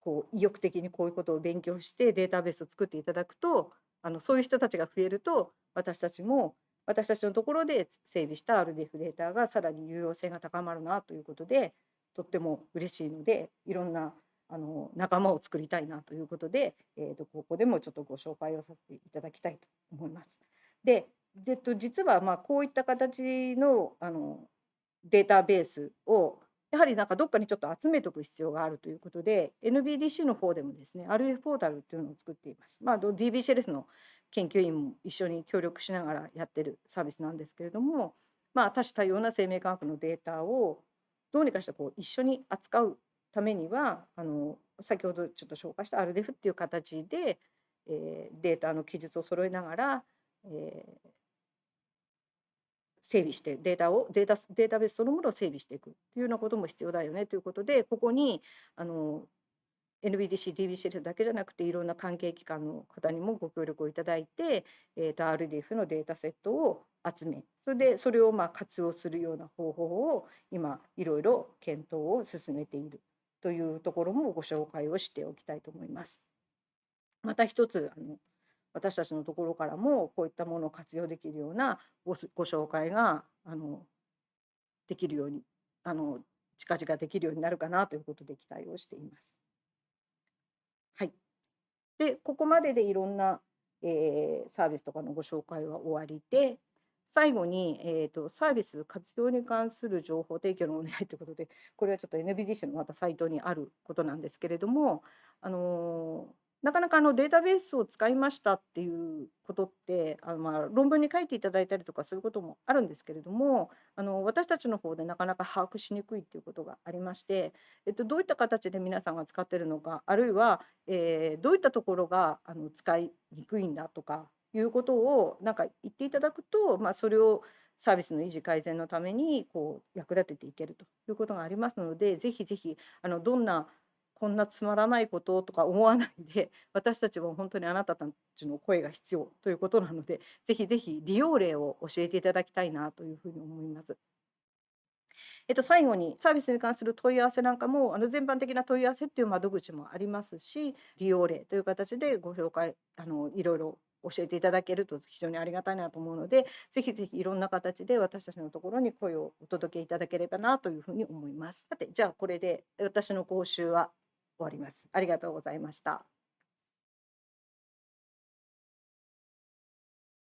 こう意欲的にこういうことを勉強してデータベースを作っていただくとあのそういう人たちが増えると私たちも私たちのところで整備した RDF データがさらに有用性が高まるなということでとっても嬉しいのでいろんなあの仲間を作りたいなということで、えー、とここでもちょっとご紹介をさせていただきたいと思います。で、えっと、実はまあこういった形のあのデータベースをやはりなんかどっかにちょっと集めておく必要があるということで NBDC の方でもですね RF ポータルっていうのを作っています。まあ、DBCLS の研究員も一緒に協力しながらやってるサービスなんですけれども、まあ、多種多様な生命科学のデータをどうにかしてこう一緒に扱うためにはあの先ほどちょっと紹介した RDF っていう形で、えー、データの記述を揃えながら、えー、整備してデータをデータデータベースそのものを整備していくというようなことも必要だよねということでここにあの NBDC、DBCS だけじゃなくていろんな関係機関の方にもご協力をいただいて、えー、と RDF のデータセットを集めそれでそれをまあ活用するような方法を今いろいろ検討を進めているというところもご紹介をしておきたいと思います。また一つあの私たちのところからもこういったものを活用できるようなごご紹介があのできるようにあの近々できるようになるかなということで期待をしています。はい、でここまででいろんな、えー、サービスとかのご紹介は終わりで最後に、えーと、サービス活用に関する情報提供のお願いということでこれはちょっと NBDC のまたサイトにあることなんですけれども、あのーなかなかあのデータベースを使いましたっていうことってあのまあ論文に書いていただいたりとかそういうこともあるんですけれどもあの私たちの方でなかなか把握しにくいっていうことがありまして、えっと、どういった形で皆さんが使ってるのかあるいは、えー、どういったところがあの使いにくいんだとかいうことをなんか言っていただくと、まあ、それをサービスの維持改善のためにこう役立てていけるということがありますのでぜひぜひあのどんなこんなつまらないこととか思わないで 私たちも本当にあなたたちの声が必要ということなので ぜひぜひ利用例を教えていただきたいなというふうに思います。えっと、最後にサービスに関する問い合わせなんかもあの全般的な問い合わせっていう窓口もありますし利用例という形でご紹介あのいろいろ教えていただけると非常にありがたいなと思うのでぜひぜひいろんな形で私たちのところに声をお届けいただければなというふうに思います。さてじゃあこれで私の講習は終わります。ありがとうございました。